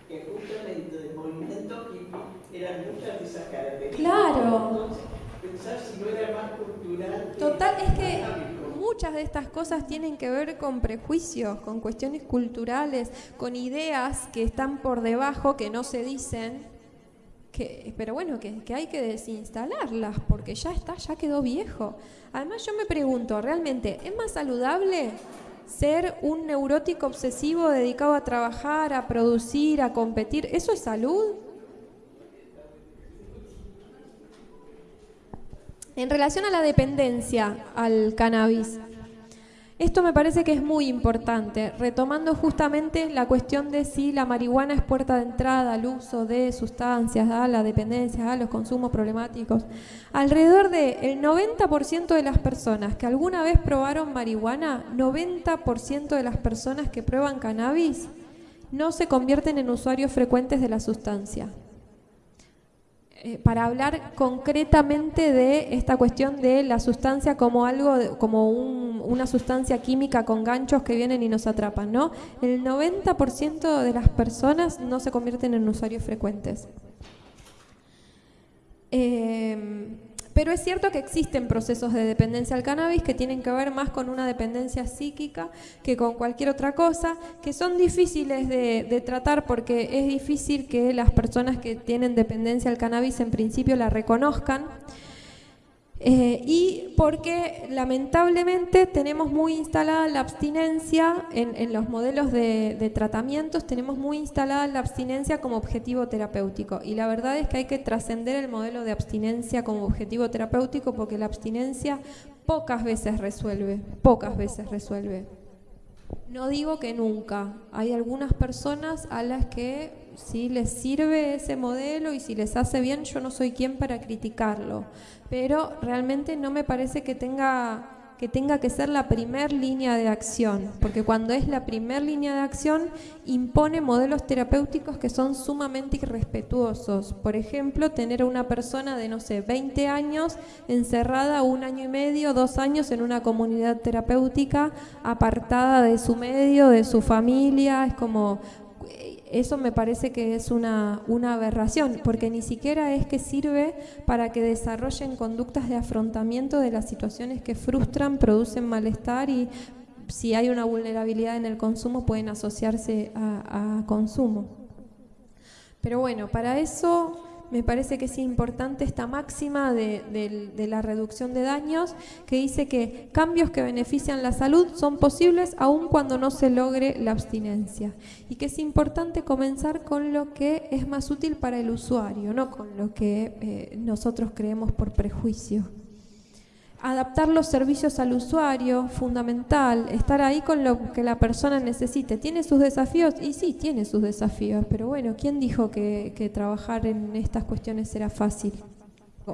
S4: que justamente del movimiento hippie eran muchas de esas características.
S2: Claro.
S4: Entonces, pensar si no era más cultural.
S2: Total, es que muchas de estas cosas tienen que ver con prejuicios, con cuestiones culturales, con ideas que están por debajo, que no se dicen, que, pero bueno, que, que, hay que desinstalarlas porque ya está, ya quedó viejo. Además yo me pregunto, ¿realmente es más saludable ser un neurótico obsesivo dedicado a trabajar, a producir, a competir? ¿Eso es salud? En relación a la dependencia al cannabis, esto me parece que es muy importante, retomando justamente la cuestión de si la marihuana es puerta de entrada al uso de sustancias, a la dependencia, a los consumos problemáticos. Alrededor del 90% de las personas que alguna vez probaron marihuana, 90% de las personas que prueban cannabis, no se convierten en usuarios frecuentes de la sustancia. Eh, para hablar concretamente de esta cuestión de la sustancia como algo, como una sustancia química con ganchos que vienen y nos atrapan, ¿no? El 90% de las personas no se convierten en usuarios frecuentes. Eh, pero es cierto que existen procesos de dependencia al cannabis que tienen que ver más con una dependencia psíquica que con cualquier otra cosa, que son difíciles de, tratar porque es difícil que las personas que tienen dependencia al cannabis en principio la reconozcan. Eh, y porque lamentablemente tenemos muy instalada la abstinencia en, los modelos de, de, tratamientos, tenemos muy instalada la abstinencia como objetivo terapéutico. Y la verdad es que hay que trascender el modelo de abstinencia como objetivo terapéutico porque la abstinencia pocas veces resuelve, pocas veces resuelve. No digo que nunca. Hay algunas personas a las que si les sirve ese modelo y si les hace bien, yo no soy quien para criticarlo. Pero realmente no me parece que tenga que tenga que ser la primer línea de acción, porque cuando es la primer línea de acción impone modelos terapéuticos que son sumamente irrespetuosos. Por ejemplo, tener a una persona de, no sé, 20 años encerrada un año y medio, dos años en una comunidad terapéutica, apartada de su medio, de su familia, es como eso me parece que es una, una, aberración, porque ni siquiera es que sirve para que desarrollen conductas de afrontamiento de las situaciones que frustran, producen malestar y si hay una vulnerabilidad en el consumo pueden asociarse a, a consumo. Pero bueno, para eso me parece que es importante esta máxima de, la reducción de daños que dice que cambios que benefician la salud son posibles aun cuando no se logre la abstinencia y que es importante comenzar con lo que es más útil para el usuario, no con lo que eh, nosotros creemos por prejuicio. Adaptar los servicios al usuario, fundamental, estar ahí con lo que la persona necesite. ¿Tiene sus desafíos? Y sí, tiene sus desafíos, pero bueno, ¿quién dijo que, trabajar en estas cuestiones era fácil?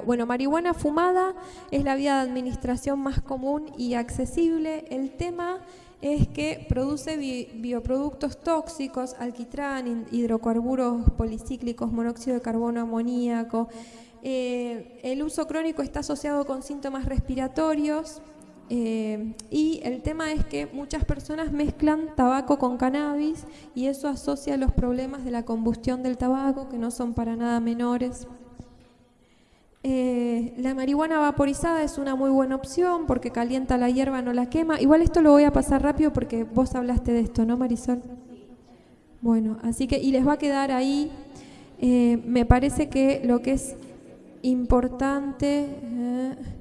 S2: Bueno, marihuana fumada es la vía de administración más común y accesible. El tema es que produce bioproductos tóxicos, alquitrán, hidrocarburos policíclicos, monóxido de carbono, amoníaco, eh, el uso crónico está asociado con síntomas respiratorios eh, y el tema es que muchas personas mezclan tabaco con cannabis y eso asocia los problemas de la combustión del tabaco que no son para nada menores. Eh, la marihuana vaporizada es una muy buena opción porque calienta la hierba, no la quema. Igual esto lo voy a pasar rápido porque vos hablaste de esto, ¿no, Marisol? Bueno, así que, y les va a quedar ahí, me parece que lo que es importante. Eh,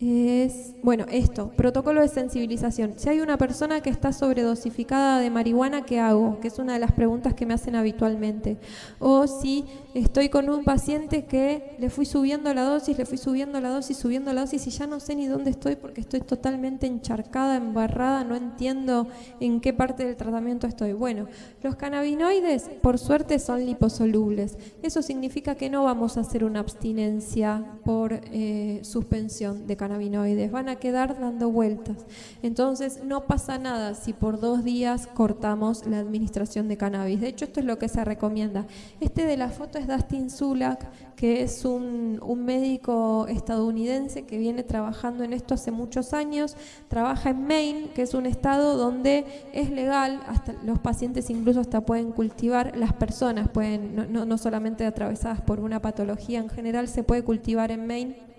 S2: es, bueno, esto, protocolo de sensibilización. Si hay una persona que está sobredosificada de marihuana, ¿qué hago? Que es una de las preguntas que me hacen habitualmente. O si estoy con un paciente que le fui subiendo la dosis, le fui subiendo la dosis, subiendo la dosis y ya no sé ni dónde estoy porque estoy totalmente encharcada, embarrada, no entiendo en qué parte del tratamiento estoy. Bueno, los cannabinoides, por suerte, son liposolubles. Eso significa que no vamos a hacer una abstinencia por eh, suspensión de cannabinoides cannabinoides, van a quedar dando vueltas. Entonces no pasa nada si por dos días cortamos la administración de cannabis. De hecho, esto es lo que se recomienda. Este de la foto es Dustin Sulak, que es un, un médico estadounidense que viene trabajando en esto hace muchos años. Trabaja en Maine, que es un estado donde es legal, hasta los pacientes incluso hasta pueden cultivar, las personas pueden, no, no, no solamente atravesadas por una patología en general, se puede cultivar en Maine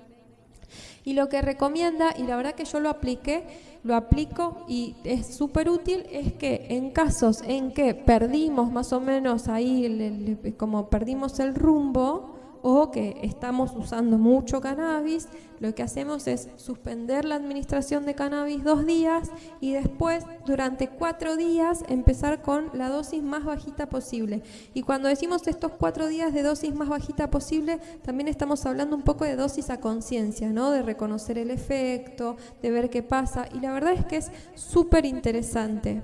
S2: y lo que recomienda, y la verdad que yo lo apliqué, lo aplico y es súper útil, es que en casos en que perdimos más o menos ahí, como perdimos el rumbo, o que estamos usando mucho cannabis, lo que hacemos es suspender la administración de cannabis dos días y después durante cuatro días empezar con la dosis más bajita posible. Y cuando decimos estos cuatro días de dosis más bajita posible, también estamos hablando un poco de dosis a conciencia, ¿no? de reconocer el efecto, de ver qué pasa. Y la verdad es que es súper interesante.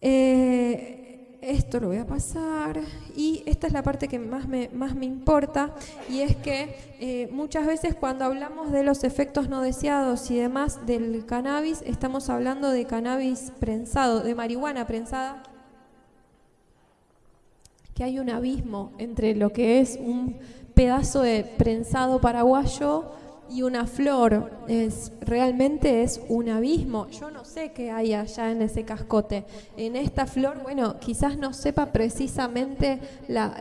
S2: Eh, esto lo voy a pasar y esta es la parte que más me, más me importa y es que eh, muchas veces cuando hablamos de los efectos no deseados y demás del cannabis, estamos hablando de cannabis prensado, de marihuana prensada, que hay un abismo entre lo que es un pedazo de prensado paraguayo y una flor, es, realmente es un abismo. Yo no sé qué hay allá en ese cascote. En esta flor, bueno, quizás no sepa precisamente la,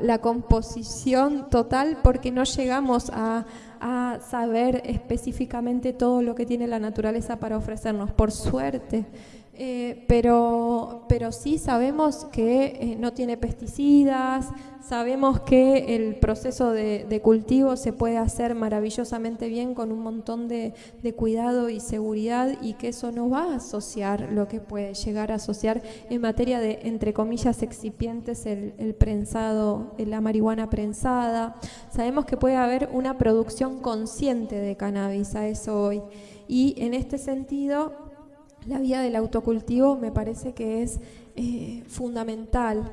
S2: la, composición total porque no llegamos a, a saber específicamente todo lo que tiene la naturaleza para ofrecernos. Por suerte, Eh, pero, pero sí sabemos que eh, no tiene pesticidas, sabemos que el proceso de, cultivo se puede hacer maravillosamente bien con un montón de, cuidado y seguridad y que eso no va a asociar lo que puede llegar a asociar en materia de, entre comillas, excipientes, el, el prensado, la marihuana prensada. Sabemos que puede haber una producción consciente de cannabis, a eso hoy. Y en este sentido, la vía del autocultivo me parece que es eh, fundamental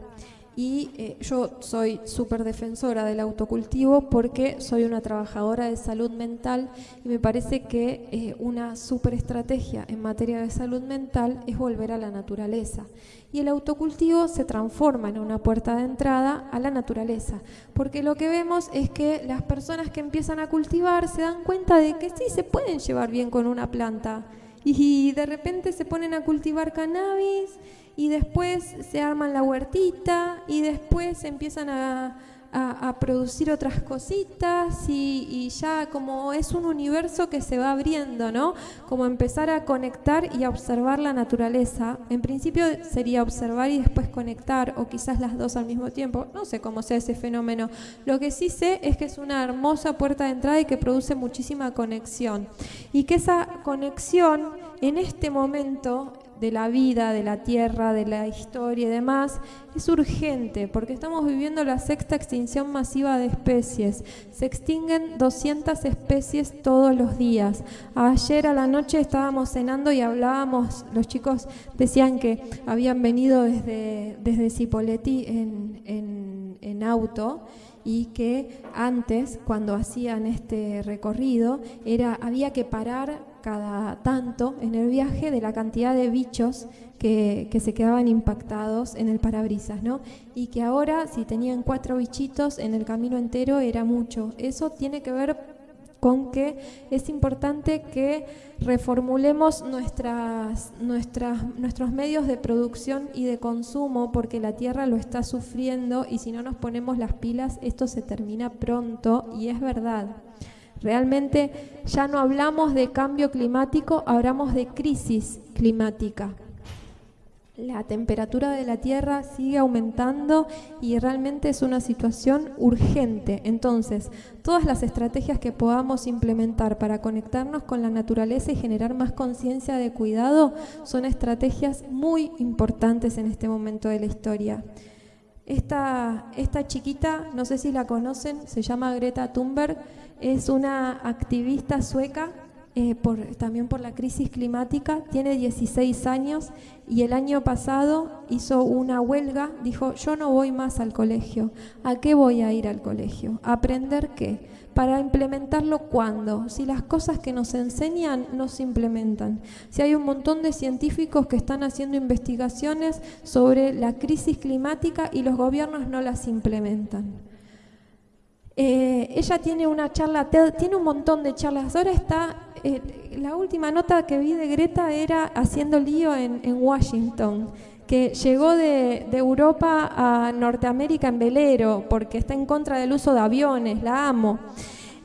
S2: y eh, yo soy súper defensora del autocultivo porque soy una trabajadora de salud mental y me parece que eh, una súper estrategia en materia de salud mental es volver a la naturaleza. Y el autocultivo se transforma en una puerta de entrada a la naturaleza, porque lo que vemos es que las personas que empiezan a cultivar se dan cuenta de que sí se pueden llevar bien con una planta, y de repente se ponen a cultivar cannabis y después se arman la huertita y después empiezan a, a, producir otras cositas y, ya como es un universo que se va abriendo, ¿no? Como empezar a conectar y a observar la naturaleza. En principio sería observar y después conectar, o quizás las dos al mismo tiempo. No sé cómo sea ese fenómeno. Lo que sí sé es que es una hermosa puerta de entrada y que produce muchísima conexión. Y que esa conexión en este momento de la vida, de la tierra, de la historia y demás, es urgente porque estamos viviendo la sexta extinción masiva de especies. Se extinguen 200 especies todos los días. Ayer a la noche estábamos cenando y hablábamos, los chicos decían que habían venido desde, desde en, en, en auto y que antes, cuando hacían este recorrido, era, había que parar cada tanto en el viaje de la cantidad de bichos que, se quedaban impactados en el parabrisas, ¿no? Y que ahora, si tenían cuatro bichitos en el camino entero, era mucho. Eso tiene que ver con que es importante que reformulemos nuestras, nuestras, nuestros medios de producción y de consumo porque la Tierra lo está sufriendo y si no nos ponemos las pilas esto se termina pronto y es verdad. Realmente ya no hablamos de cambio climático, hablamos de crisis climática. La temperatura de la Tierra sigue aumentando y realmente es una situación urgente. Entonces, todas las estrategias que podamos implementar para conectarnos con la naturaleza y generar más conciencia de cuidado son estrategias muy importantes en este momento de la historia. Esta, esta chiquita, no sé si la conocen, se llama Greta Thunberg, es una activista sueca eh, por, también por la crisis climática, tiene 16 años y el año pasado hizo una huelga, dijo, yo no voy más al colegio. ¿A qué voy a ir al colegio? ¿A aprender qué? Para implementarlo cuándo? Si las cosas que nos enseñan no se implementan. Si hay un montón de científicos que están haciendo investigaciones sobre la crisis climática y los gobiernos no las implementan. Eh, ella tiene una charla tiene un montón de charlas. Ahora está, eh, la última nota que vi de Greta era haciendo lío en, Washington, que llegó de, Europa a Norteamérica en velero porque está en contra del uso de aviones, la amo.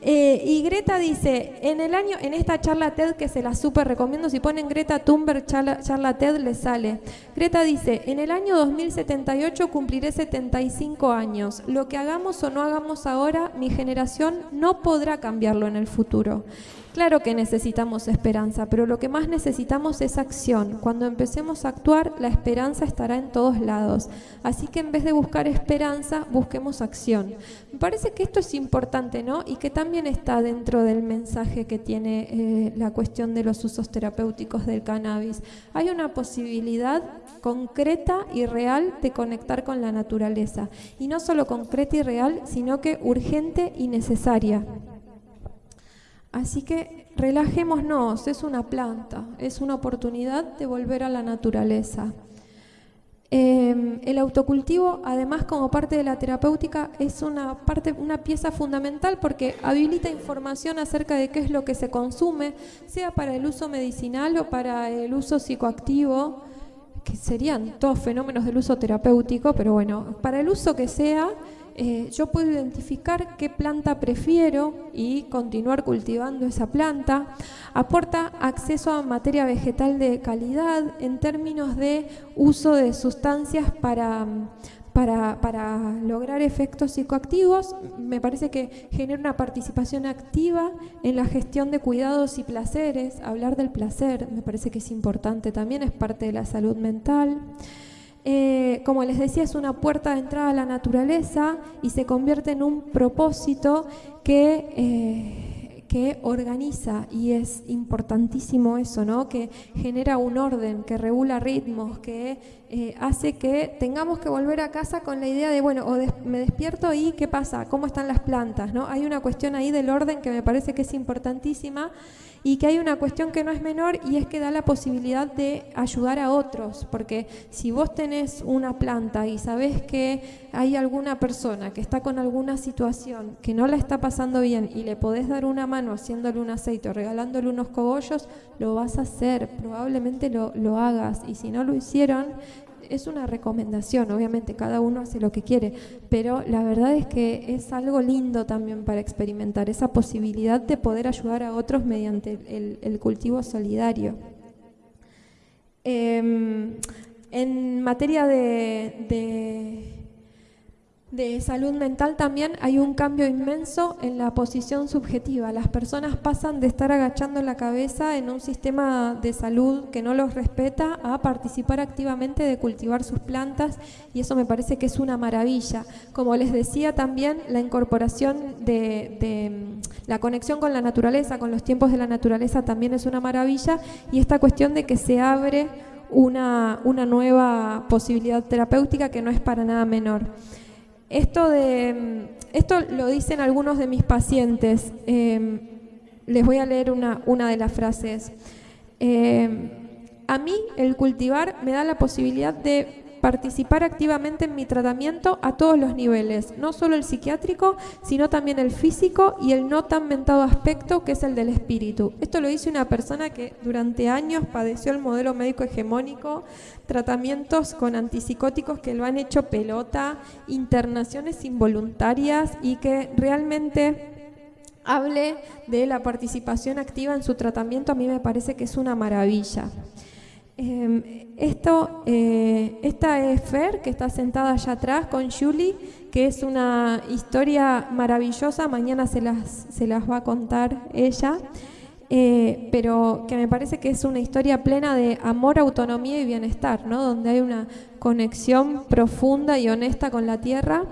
S2: Eh, y Greta dice, en el año, en esta charla TED que se la súper recomiendo, si ponen Greta Thunberg charla, charla TED les sale. Greta dice, en el año 2078 cumpliré 75 años. Lo que hagamos o no hagamos ahora, mi generación no podrá cambiarlo en el futuro. Claro que necesitamos esperanza, pero lo que más necesitamos es acción. Cuando empecemos a actuar, la esperanza estará en todos lados. Así que en vez de buscar esperanza, busquemos acción. Me parece que esto es importante, ¿no? Y que también está dentro del mensaje que tiene eh, la cuestión de los usos terapéuticos del cannabis. Hay una posibilidad concreta y real de conectar con la naturaleza. Y no solo concreta y real, sino que urgente y necesaria. Así que relajémonos, es una planta, es una oportunidad de volver a la naturaleza. Em, el autocultivo, además, como parte de la terapéutica, es una, parte, una pieza fundamental porque habilita información acerca de qué es lo que se consume, sea para el uso medicinal o para el uso psicoactivo, que serían todos fenómenos del uso terapéutico, pero bueno, para el uso que sea, eh, yo puedo identificar qué planta prefiero y continuar cultivando esa planta. Aporta acceso a materia vegetal de calidad en términos de uso de sustancias para para, lograr efectos psicoactivos, me parece que genera una participación activa en la gestión de cuidados y placeres. Hablar del placer me parece que es importante también, es parte de la salud mental. Eh, como les decía, es una puerta de entrada a la naturaleza y se convierte en un propósito que... Eh, que organiza, y es importantísimo eso, ¿no? que genera un orden, que regula ritmos, que eh, hace que tengamos que volver a casa con la idea de, bueno, o me despierto y qué pasa, cómo están las plantas. ¿no? Hay una cuestión ahí del orden que me parece que es importantísima y que hay una cuestión que no es menor y es que da la posibilidad de ayudar a otros, porque si vos tenés una planta y sabés que hay alguna persona que está con alguna situación que no la está pasando bien y le podés dar una mano haciéndole un aceite o regalándole unos cogollos, lo vas a hacer, probablemente lo, lo hagas y si no lo hicieron, es una recomendación, obviamente cada uno hace lo que quiere, pero la verdad es que es algo lindo también para experimentar, esa posibilidad de poder ayudar a otros mediante el, cultivo solidario. Em, en materia de de salud mental también hay un cambio inmenso en la posición subjetiva. Las personas pasan de estar agachando la cabeza en un sistema de salud que no los respeta a participar activamente de cultivar sus plantas y eso me parece que es una maravilla. Como les decía también, la incorporación de, mm, la conexión con la naturaleza, con los tiempos de la naturaleza también es una maravilla y esta cuestión de que se abre una nueva posibilidad terapéutica que no es para nada menor. Esto, de, esto lo dicen algunos de mis pacientes. Em, les voy a leer una, una de las frases. Em, a mí el cultivar me da la posibilidad de participar activamente en mi tratamiento a todos los niveles, no solo el psiquiátrico, sino también el físico y el no tan mentado aspecto que es el del espíritu. Esto lo dice una persona que durante años padeció el modelo médico hegemónico, tratamientos con antipsicóticos que lo han hecho pelota, internaciones involuntarias y que realmente hable de la participación activa en su tratamiento, a mí me parece que es una maravilla. Em, esto, eh, esta es Fer, que está sentada allá atrás con Julie, que es una historia maravillosa, mañana se las, se las va a contar ella, eh, pero que me parece que es una historia plena de amor, autonomía y bienestar, ¿no? donde hay una conexión profunda y honesta con la tierra.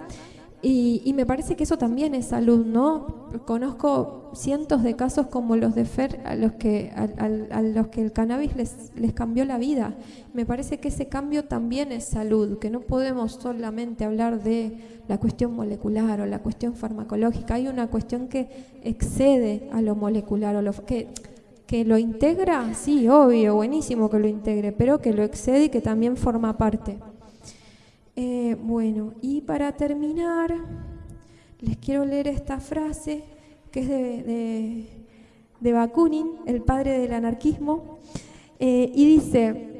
S2: Y, me parece que eso también es salud, ¿no? Conozco cientos de casos como los de Fer, a los que, a, los que el cannabis les, les cambió la vida. Me parece que ese cambio también es salud, que no podemos solamente hablar de la cuestión molecular o la cuestión farmacológica. Hay una cuestión que excede a lo molecular, o lo, que, que lo integra, sí, obvio, buenísimo que lo integre, pero que lo excede y que también forma parte. Eh, bueno, y para terminar, les quiero leer esta frase que es de, de, Bakunin, el padre del anarquismo, eh, y dice,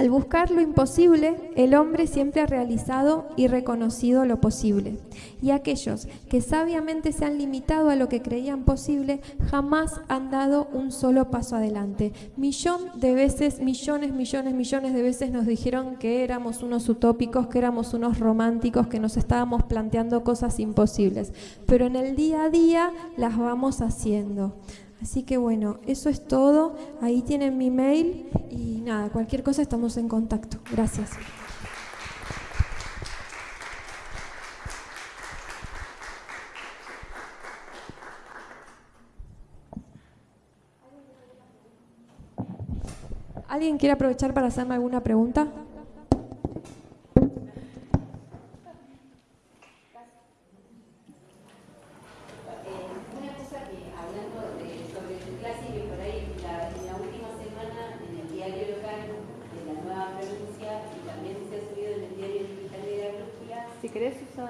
S2: al buscar lo imposible, el hombre siempre ha realizado y reconocido lo posible. Y aquellos que sabiamente se han limitado a lo que creían posible, jamás han dado un solo paso adelante. Millón de veces, millones, millones, millones de veces nos dijeron que éramos unos utópicos, que éramos unos románticos, que nos estábamos planteando cosas imposibles. Pero en el día a día las vamos haciendo. Así que bueno, eso es todo. Ahí tienen mi mail y nada, cualquier cosa estamos en contacto. Gracias. ¿Alguien quiere aprovechar para hacerme alguna pregunta?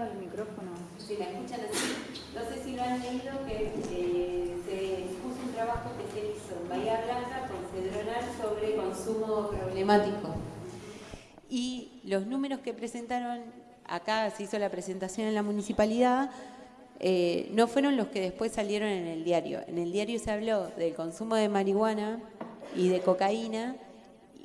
S5: Querés usar el micrófono.
S6: Si la escuchan así, no sé si lo han leído, que eh, se expuso un trabajo que se hizo en Bahía Blanca con Cedronal sobre consumo problemático. Y los números que presentaron
S7: acá se hizo la presentación en la municipalidad, eh, no fueron los que después salieron en el diario. En el diario se habló del consumo de marihuana y de cocaína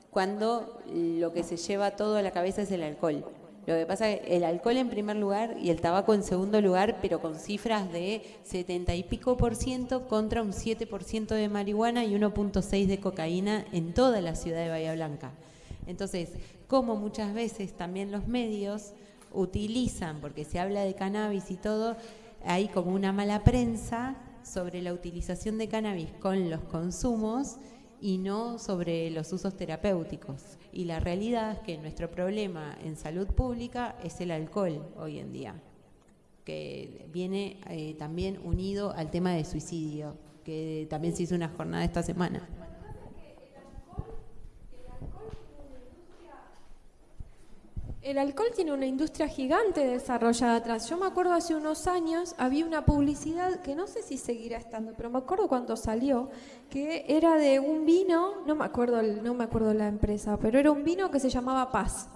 S7: cuando lo que se lleva todo a la cabeza es el alcohol. Lo que pasa es que el alcohol en primer lugar y el tabaco en segundo lugar, pero con cifras de 70 y pico por ciento contra un 7 por ciento de marihuana y 1.6 de cocaína en toda la ciudad de Bahía Blanca. Entonces, como muchas veces también los medios utilizan, porque se habla de cannabis y todo, hay como una mala prensa sobre la utilización de cannabis con los consumos y no sobre los usos terapéuticos. Y la realidad es que nuestro problema en salud pública es el alcohol hoy en día, que viene eh, también unido al tema de suicidio, que también se hizo una jornada esta semana.
S2: El alcohol tiene una industria gigante desarrollada atrás. Yo me acuerdo hace unos años había una publicidad que no sé si seguirá estando, pero me acuerdo cuando salió que era de un vino, no me acuerdo, no me acuerdo la empresa, pero era un vino que se llamaba Paz.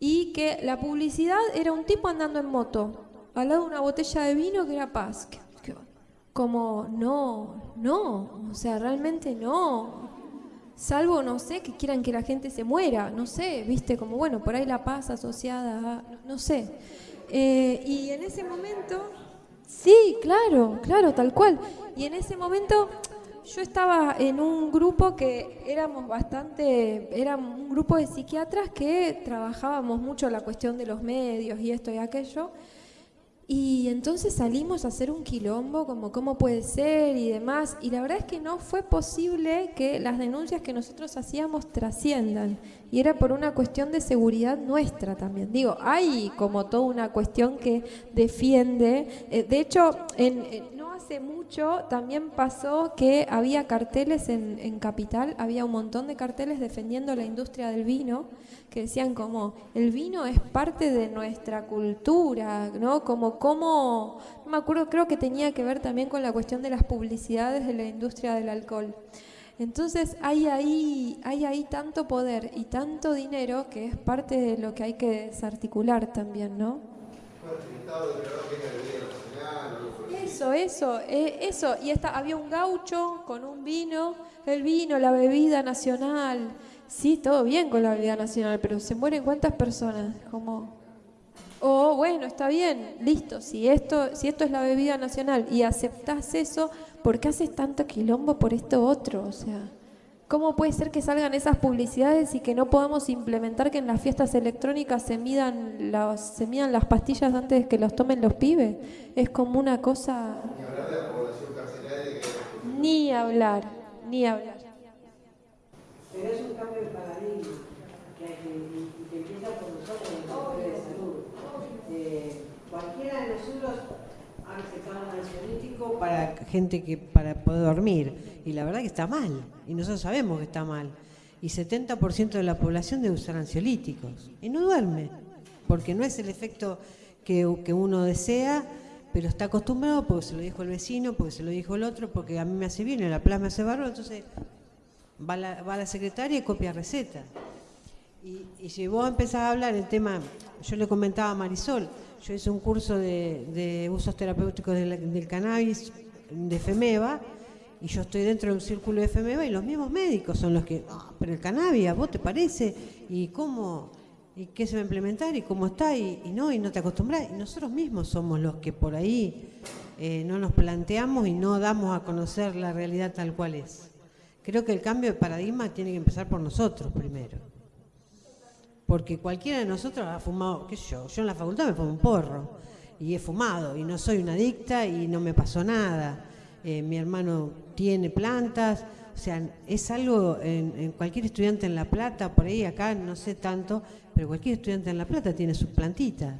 S2: Y que la publicidad era un tipo andando en moto, al lado de una botella de vino que era Paz. Como no, no, o sea, realmente no. Salvo, no sé, que quieran que la gente se muera, no sé, viste, como bueno, por ahí la paz asociada a, no, sé. Eh, y en ese momento, sí, claro, claro, tal cual. Y en ese momento yo estaba en un grupo que éramos bastante, era un grupo de psiquiatras que trabajábamos mucho la cuestión de los medios y esto y aquello. Y entonces salimos a hacer un quilombo, como cómo puede ser y demás. Y la verdad es que no fue posible que las denuncias que nosotros hacíamos trasciendan. Y era por una cuestión de seguridad nuestra también. Digo, hay como toda una cuestión que defiende. Eh, de hecho, en, no hace mucho también pasó que había carteles en, en Capital, había un montón de carteles defendiendo la industria del vino que decían como el vino es parte de nuestra cultura, ¿no? Como cómo, me acuerdo, creo que tenía que ver también con la cuestión de las publicidades de la industria del alcohol. Entonces hay ahí, hay ahí tanto poder y tanto dinero que es parte de lo que hay que desarticular también, ¿no? Eso, eso, eh, eso. Y esta, había un gaucho con un vino, el vino, la bebida nacional. Sí, todo bien con la bebida nacional, pero se mueren cuántas personas, como o oh, bueno, está bien, listo, si esto, si esto es la bebida nacional y aceptás eso, ¿por qué haces tanto quilombo por esto otro? O sea, ¿cómo puede ser que salgan esas publicidades y que no podamos implementar que en las fiestas electrónicas se midan las, se midan las pastillas antes de que los tomen los pibes? Es como una cosa. Ni hablar, ni hablar.
S4: Pero es un cambio de paradigma que, que, que empieza por nosotros en el de salud. Eh, cualquiera de nosotros ha recetado un ansiolítico para gente que para poder dormir y la verdad que está mal y nosotros sabemos que está mal y 70% de la población debe usar ansiolíticos y no duerme porque no es el efecto que, que uno desea pero está acostumbrado porque se lo dijo el vecino, porque se lo dijo el otro, porque a mí me hace bien, la plasma hace barro, entonces va la, va la secretaria y copia receta. Y, si vos empezás a hablar el tema, yo le comentaba a Marisol, yo hice un curso de, usos terapéuticos del, cannabis de FEMEVA y yo estoy dentro de un círculo de FEMEVA y los mismos médicos son los que, ah, pero el cannabis, ¿a vos te parece? ¿Y cómo? ¿Y qué se va a implementar? ¿Y cómo está? ¿Y, no? ¿Y no te acostumbras? Y nosotros mismos somos los que por ahí eh, no nos planteamos y no damos a conocer la realidad tal cual es. Creo que el cambio de paradigma tiene que empezar por nosotros primero. Porque cualquiera de nosotros ha fumado, qué sé yo, yo en la facultad me fumo un porro y he fumado y no soy una adicta y no me pasó nada. Eh, mi hermano tiene plantas, o sea, es algo, en, cualquier estudiante en La Plata, por ahí acá no sé tanto, pero cualquier estudiante en La Plata tiene sus plantitas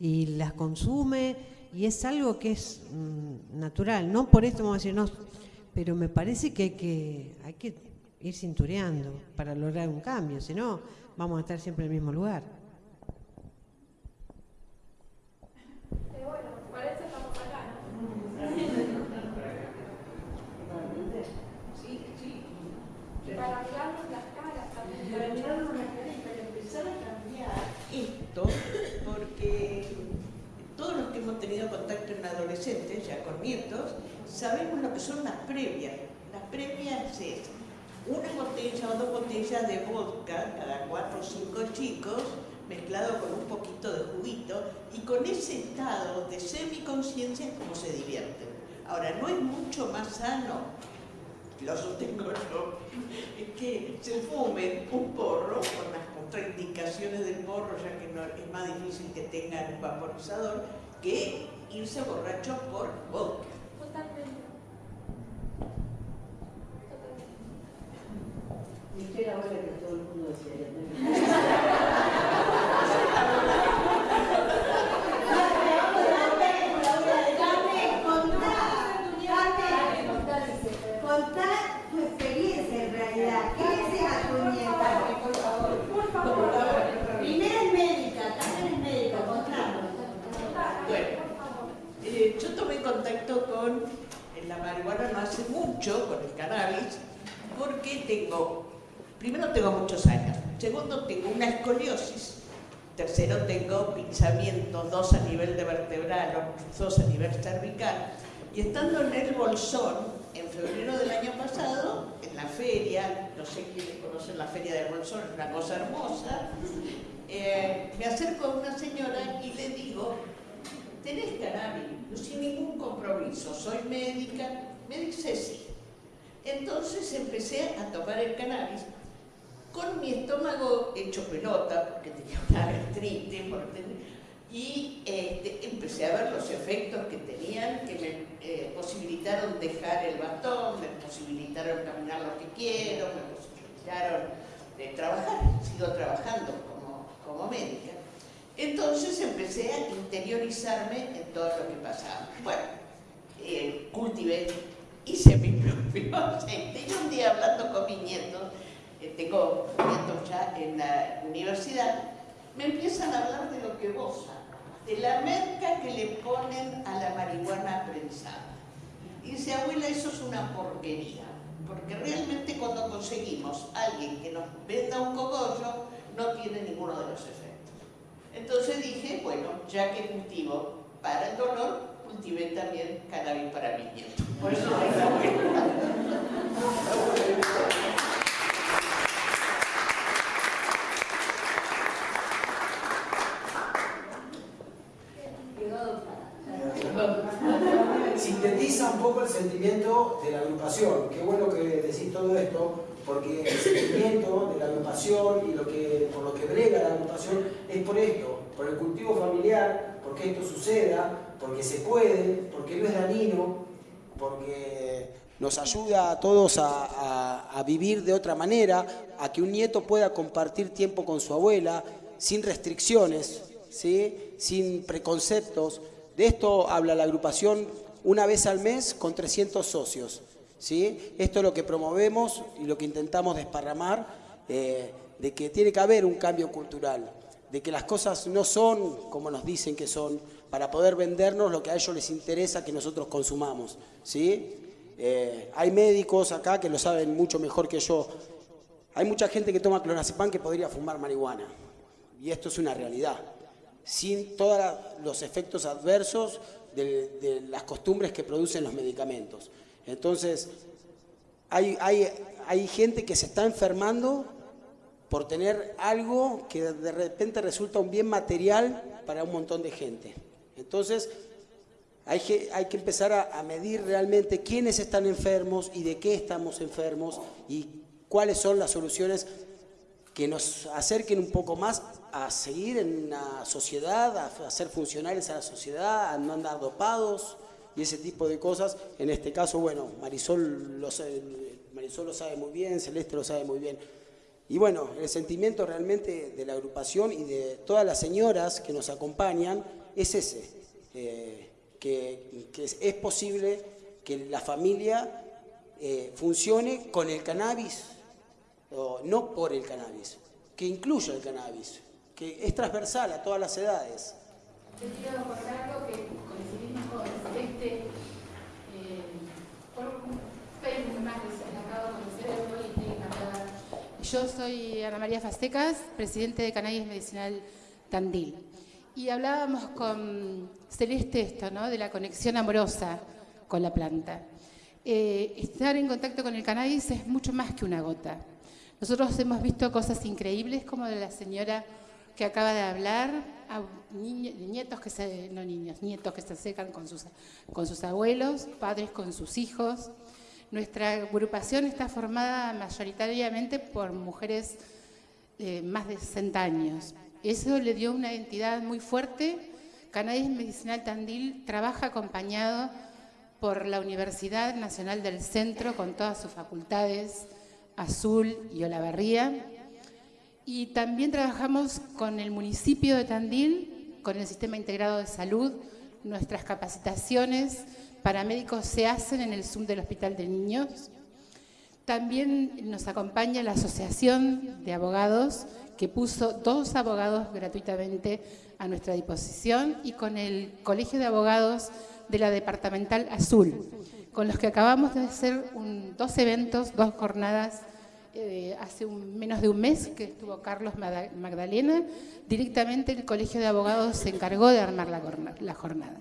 S4: y las consume y es algo que es mm, natural. No por esto vamos a decir, no, pero me parece que hay que, hay que ir cintureando para lograr un cambio, si no vamos a estar siempre en el mismo lugar. Para mirarnos las caras también. Para mirarnos las caras y para empezar a cambiar esto
S8: adolescentes, ya con nietos, sabemos lo que son las previas. Las previas es una botella o dos botellas de vodka cada cuatro o cinco chicos, mezclado con un poquito de juguito, y con ese estado de semiconsciencia es como se divierten. Ahora, no es mucho más sano, lo sostengo yo, que se fumen un porro con las contraindicaciones del porro, ya que es más difícil que tengan un vaporizador, que irse borracho por vodka.
S4: Y yo era buena que todo el mundo decía.
S9: Contar tu experiencia en realidad. ¿Qué es esa tu nieta? Por favor. Primero es médica, también es médica, contanos.
S8: Bueno, eh, yo tomé contacto con la marihuana no hace mucho, con el cannabis, porque tengo, primero tengo muchos años, segundo tengo una escoliosis, tercero tengo pinzamientos, dos a nivel de vertebral, dos a nivel cervical, y estando en el Bolsón, en febrero del año pasado, en la feria, no sé quiénes conocen la feria del Bolsón, es una cosa hermosa, eh, me acerco a una señora y le digo, ¿tenés cannabis? Sin ningún compromiso, soy médica. Me dice sí. Entonces empecé a tomar el cannabis con mi estómago hecho pelota, porque tenía una gastritis, y este, empecé a ver los efectos que tenían, que me eh, posibilitaron dejar el bastón, me posibilitaron caminar lo que quiero, me posibilitaron de trabajar, sigo trabajando como, como médica. Entonces empecé a interiorizarme en todo lo que pasaba. Bueno, eh, cultivé, hice mi propio aceite. Y un día hablando con mis nietos, eh, tengo nietos ya en la universidad, me empiezan a hablar de lo que vos de la merca que le ponen a la marihuana prensada. Y dice, abuela, eso es una porquería, porque realmente cuando conseguimos alguien que nos venda un cogollo, no tiene ninguno de los efectos. Entonces dije, bueno, ya que cultivo para el dolor, cultivé también cannabis para mis nietos. Por eso
S10: Sintetiza un poco el sentimiento de la agrupación. Qué bueno que decís todo esto, porque el sentimiento de la agrupación y lo que, por lo que brega la agrupación es por esto, por el cultivo familiar, porque esto suceda, porque se puede, porque no es dañino, porque nos ayuda a todos a, vivir de otra manera, a que un nieto pueda compartir tiempo con su abuela sin restricciones, ¿sí? sin preconceptos. De esto habla la agrupación una vez al mes con 300 socios. ¿sí? Esto es lo que promovemos y lo que intentamos desparramar, eh, de que tiene que haber un cambio cultural, de que las cosas no son como nos dicen que son, para poder vendernos lo que a ellos les interesa que nosotros consumamos. ¿sí? Eh, hay médicos acá que lo saben mucho mejor que yo. Hay mucha gente que toma clonazepam que podría fumar marihuana. Y esto es una realidad. Sin todos los efectos adversos de las costumbres que producen los medicamentos. Entonces, hay, hay, gente que se está enfermando por tener algo que de repente resulta un bien material para un montón de gente. Entonces, hay que, hay que empezar a, medir realmente quiénes están enfermos y de qué estamos enfermos y cuáles son las soluciones que nos acerquen un poco más a seguir en la sociedad, a, ser funcionales a la sociedad, a no andar dopados, y ese tipo de cosas. En este caso, bueno, Marisol lo, sabe, Marisol lo sabe muy bien, Celeste lo sabe muy bien. Y bueno, el sentimiento realmente de la agrupación y de todas las señoras que nos acompañan es ese, eh, que, es, posible que la familia eh, funcione con el cannabis, o no por el cannabis, que incluya el cannabis, que es transversal a todas las edades.
S11: Yo quiero algo que con este, eh, por Facebook más acabo de conocer hoy. Yo soy Ana María Fastecas, presidente de Cannabis Medicinal Tandil.
S5: Y hablábamos con Celeste esto, ¿no? De la conexión amorosa con la planta. Eh, estar en contacto con el cannabis es mucho más que una gota. Nosotros hemos visto cosas increíbles como de la señora que acaba de hablar, nietos que se, no niños, nietos que se acercan con sus, con sus abuelos, padres con sus hijos. Nuestra agrupación está formada mayoritariamente por mujeres de más de 60 años. Eso le dio una identidad muy fuerte. Cannabis Medicinal Tandil trabaja acompañado por la Universidad Nacional del Centro con todas sus facultades, Azul y Olavarría, y también trabajamos con el municipio de Tandil, con el Sistema Integrado de Salud. Nuestras capacitaciones para médicos se hacen en el Zoom del Hospital de Niños. También nos acompaña la Asociación de Abogados, que puso dos abogados gratuitamente a nuestra disposición, y con el Colegio de Abogados de la Departamental Azul, con los que acabamos de hacer dos eventos, dos jornadas eh, hace menos de un mes que estuvo Carlos Magdalena, directamente el Colegio de Abogados se encargó de armar la, jornada.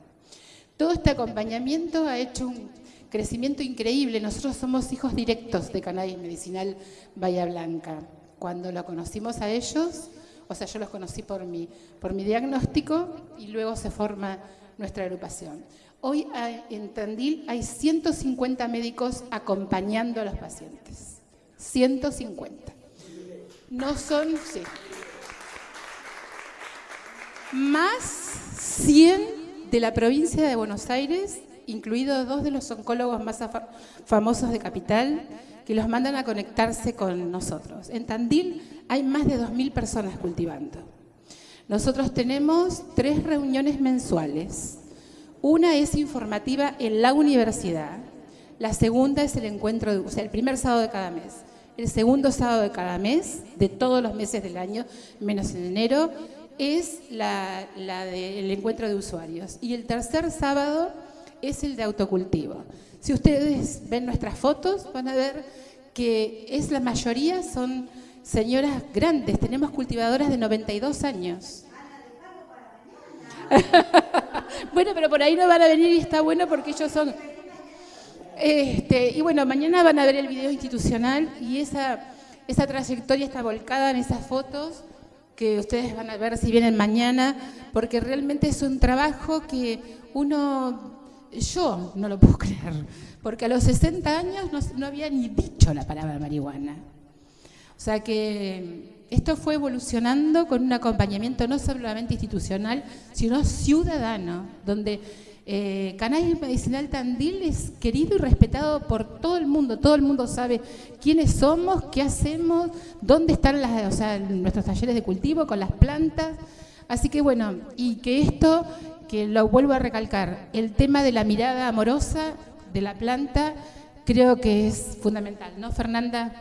S5: Todo este acompañamiento ha hecho un crecimiento increíble. Nosotros somos hijos directos de Cannabis Medicinal Bahía Blanca. Cuando lo conocimos a ellos, o sea, yo los conocí por mi, por mi diagnóstico y luego se forma nuestra agrupación. Hoy en Tandil hay 150 médicos acompañando a los pacientes. 150. No son. Más 100 de la provincia de Buenos Aires, incluidos dos de los oncólogos más famosos de Capital, que los mandan a conectarse con nosotros. En Tandil hay más de 2.000 personas cultivando. Nosotros tenemos tres reuniones mensuales. Una es informativa en la universidad, la segunda es el encuentro, o sea, el primer sábado de cada mes el segundo sábado de cada mes, de todos los meses del año, menos en enero, es la, encuentro de usuarios. Y el tercer sábado es el de autocultivo. Si ustedes ven nuestras fotos, van a ver que es la mayoría son señoras grandes. Tenemos cultivadoras de 92 años. bueno, pero por ahí no van a venir y está bueno porque ellos son este, y bueno, mañana van a ver el video institucional y esa, esa trayectoria está volcada en esas fotos que ustedes van a ver si vienen mañana, porque realmente es un trabajo que uno, yo no lo puedo creer, porque a los 60 años no, había ni dicho la palabra marihuana. O sea que esto fue evolucionando con un acompañamiento no solamente institucional, sino ciudadano, donde eh, Cannabis Medicinal Tandil es querido y respetado por todo el mundo. Todo el mundo sabe quiénes somos, qué hacemos, dónde están las, nuestros talleres de cultivo con las plantas. Así que bueno, y que esto, que lo vuelvo a recalcar, el tema de la mirada amorosa de la planta, creo que es fundamental, ¿no, Fernanda?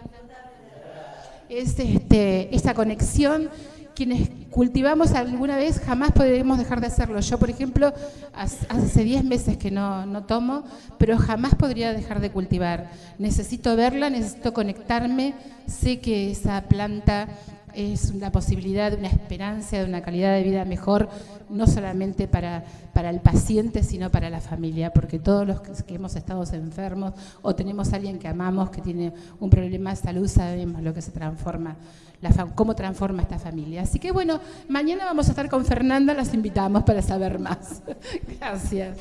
S5: Es este, esa conexión quienes cultivamos alguna vez jamás podremos dejar de hacerlo. Yo, por ejemplo, hace 10 meses que no, no, tomo, pero jamás podría dejar de cultivar. Necesito verla, necesito conectarme, sé que esa planta es una posibilidad, una esperanza de una calidad de vida mejor, no solamente para, para el paciente, sino para la familia, porque todos los que hemos estado enfermos o tenemos a alguien que amamos que tiene un problema de salud, sabemos lo que se transforma, cómo transforma esta familia. Así que bueno, mañana vamos a estar con Fernanda, las invitamos para saber más. Gracias.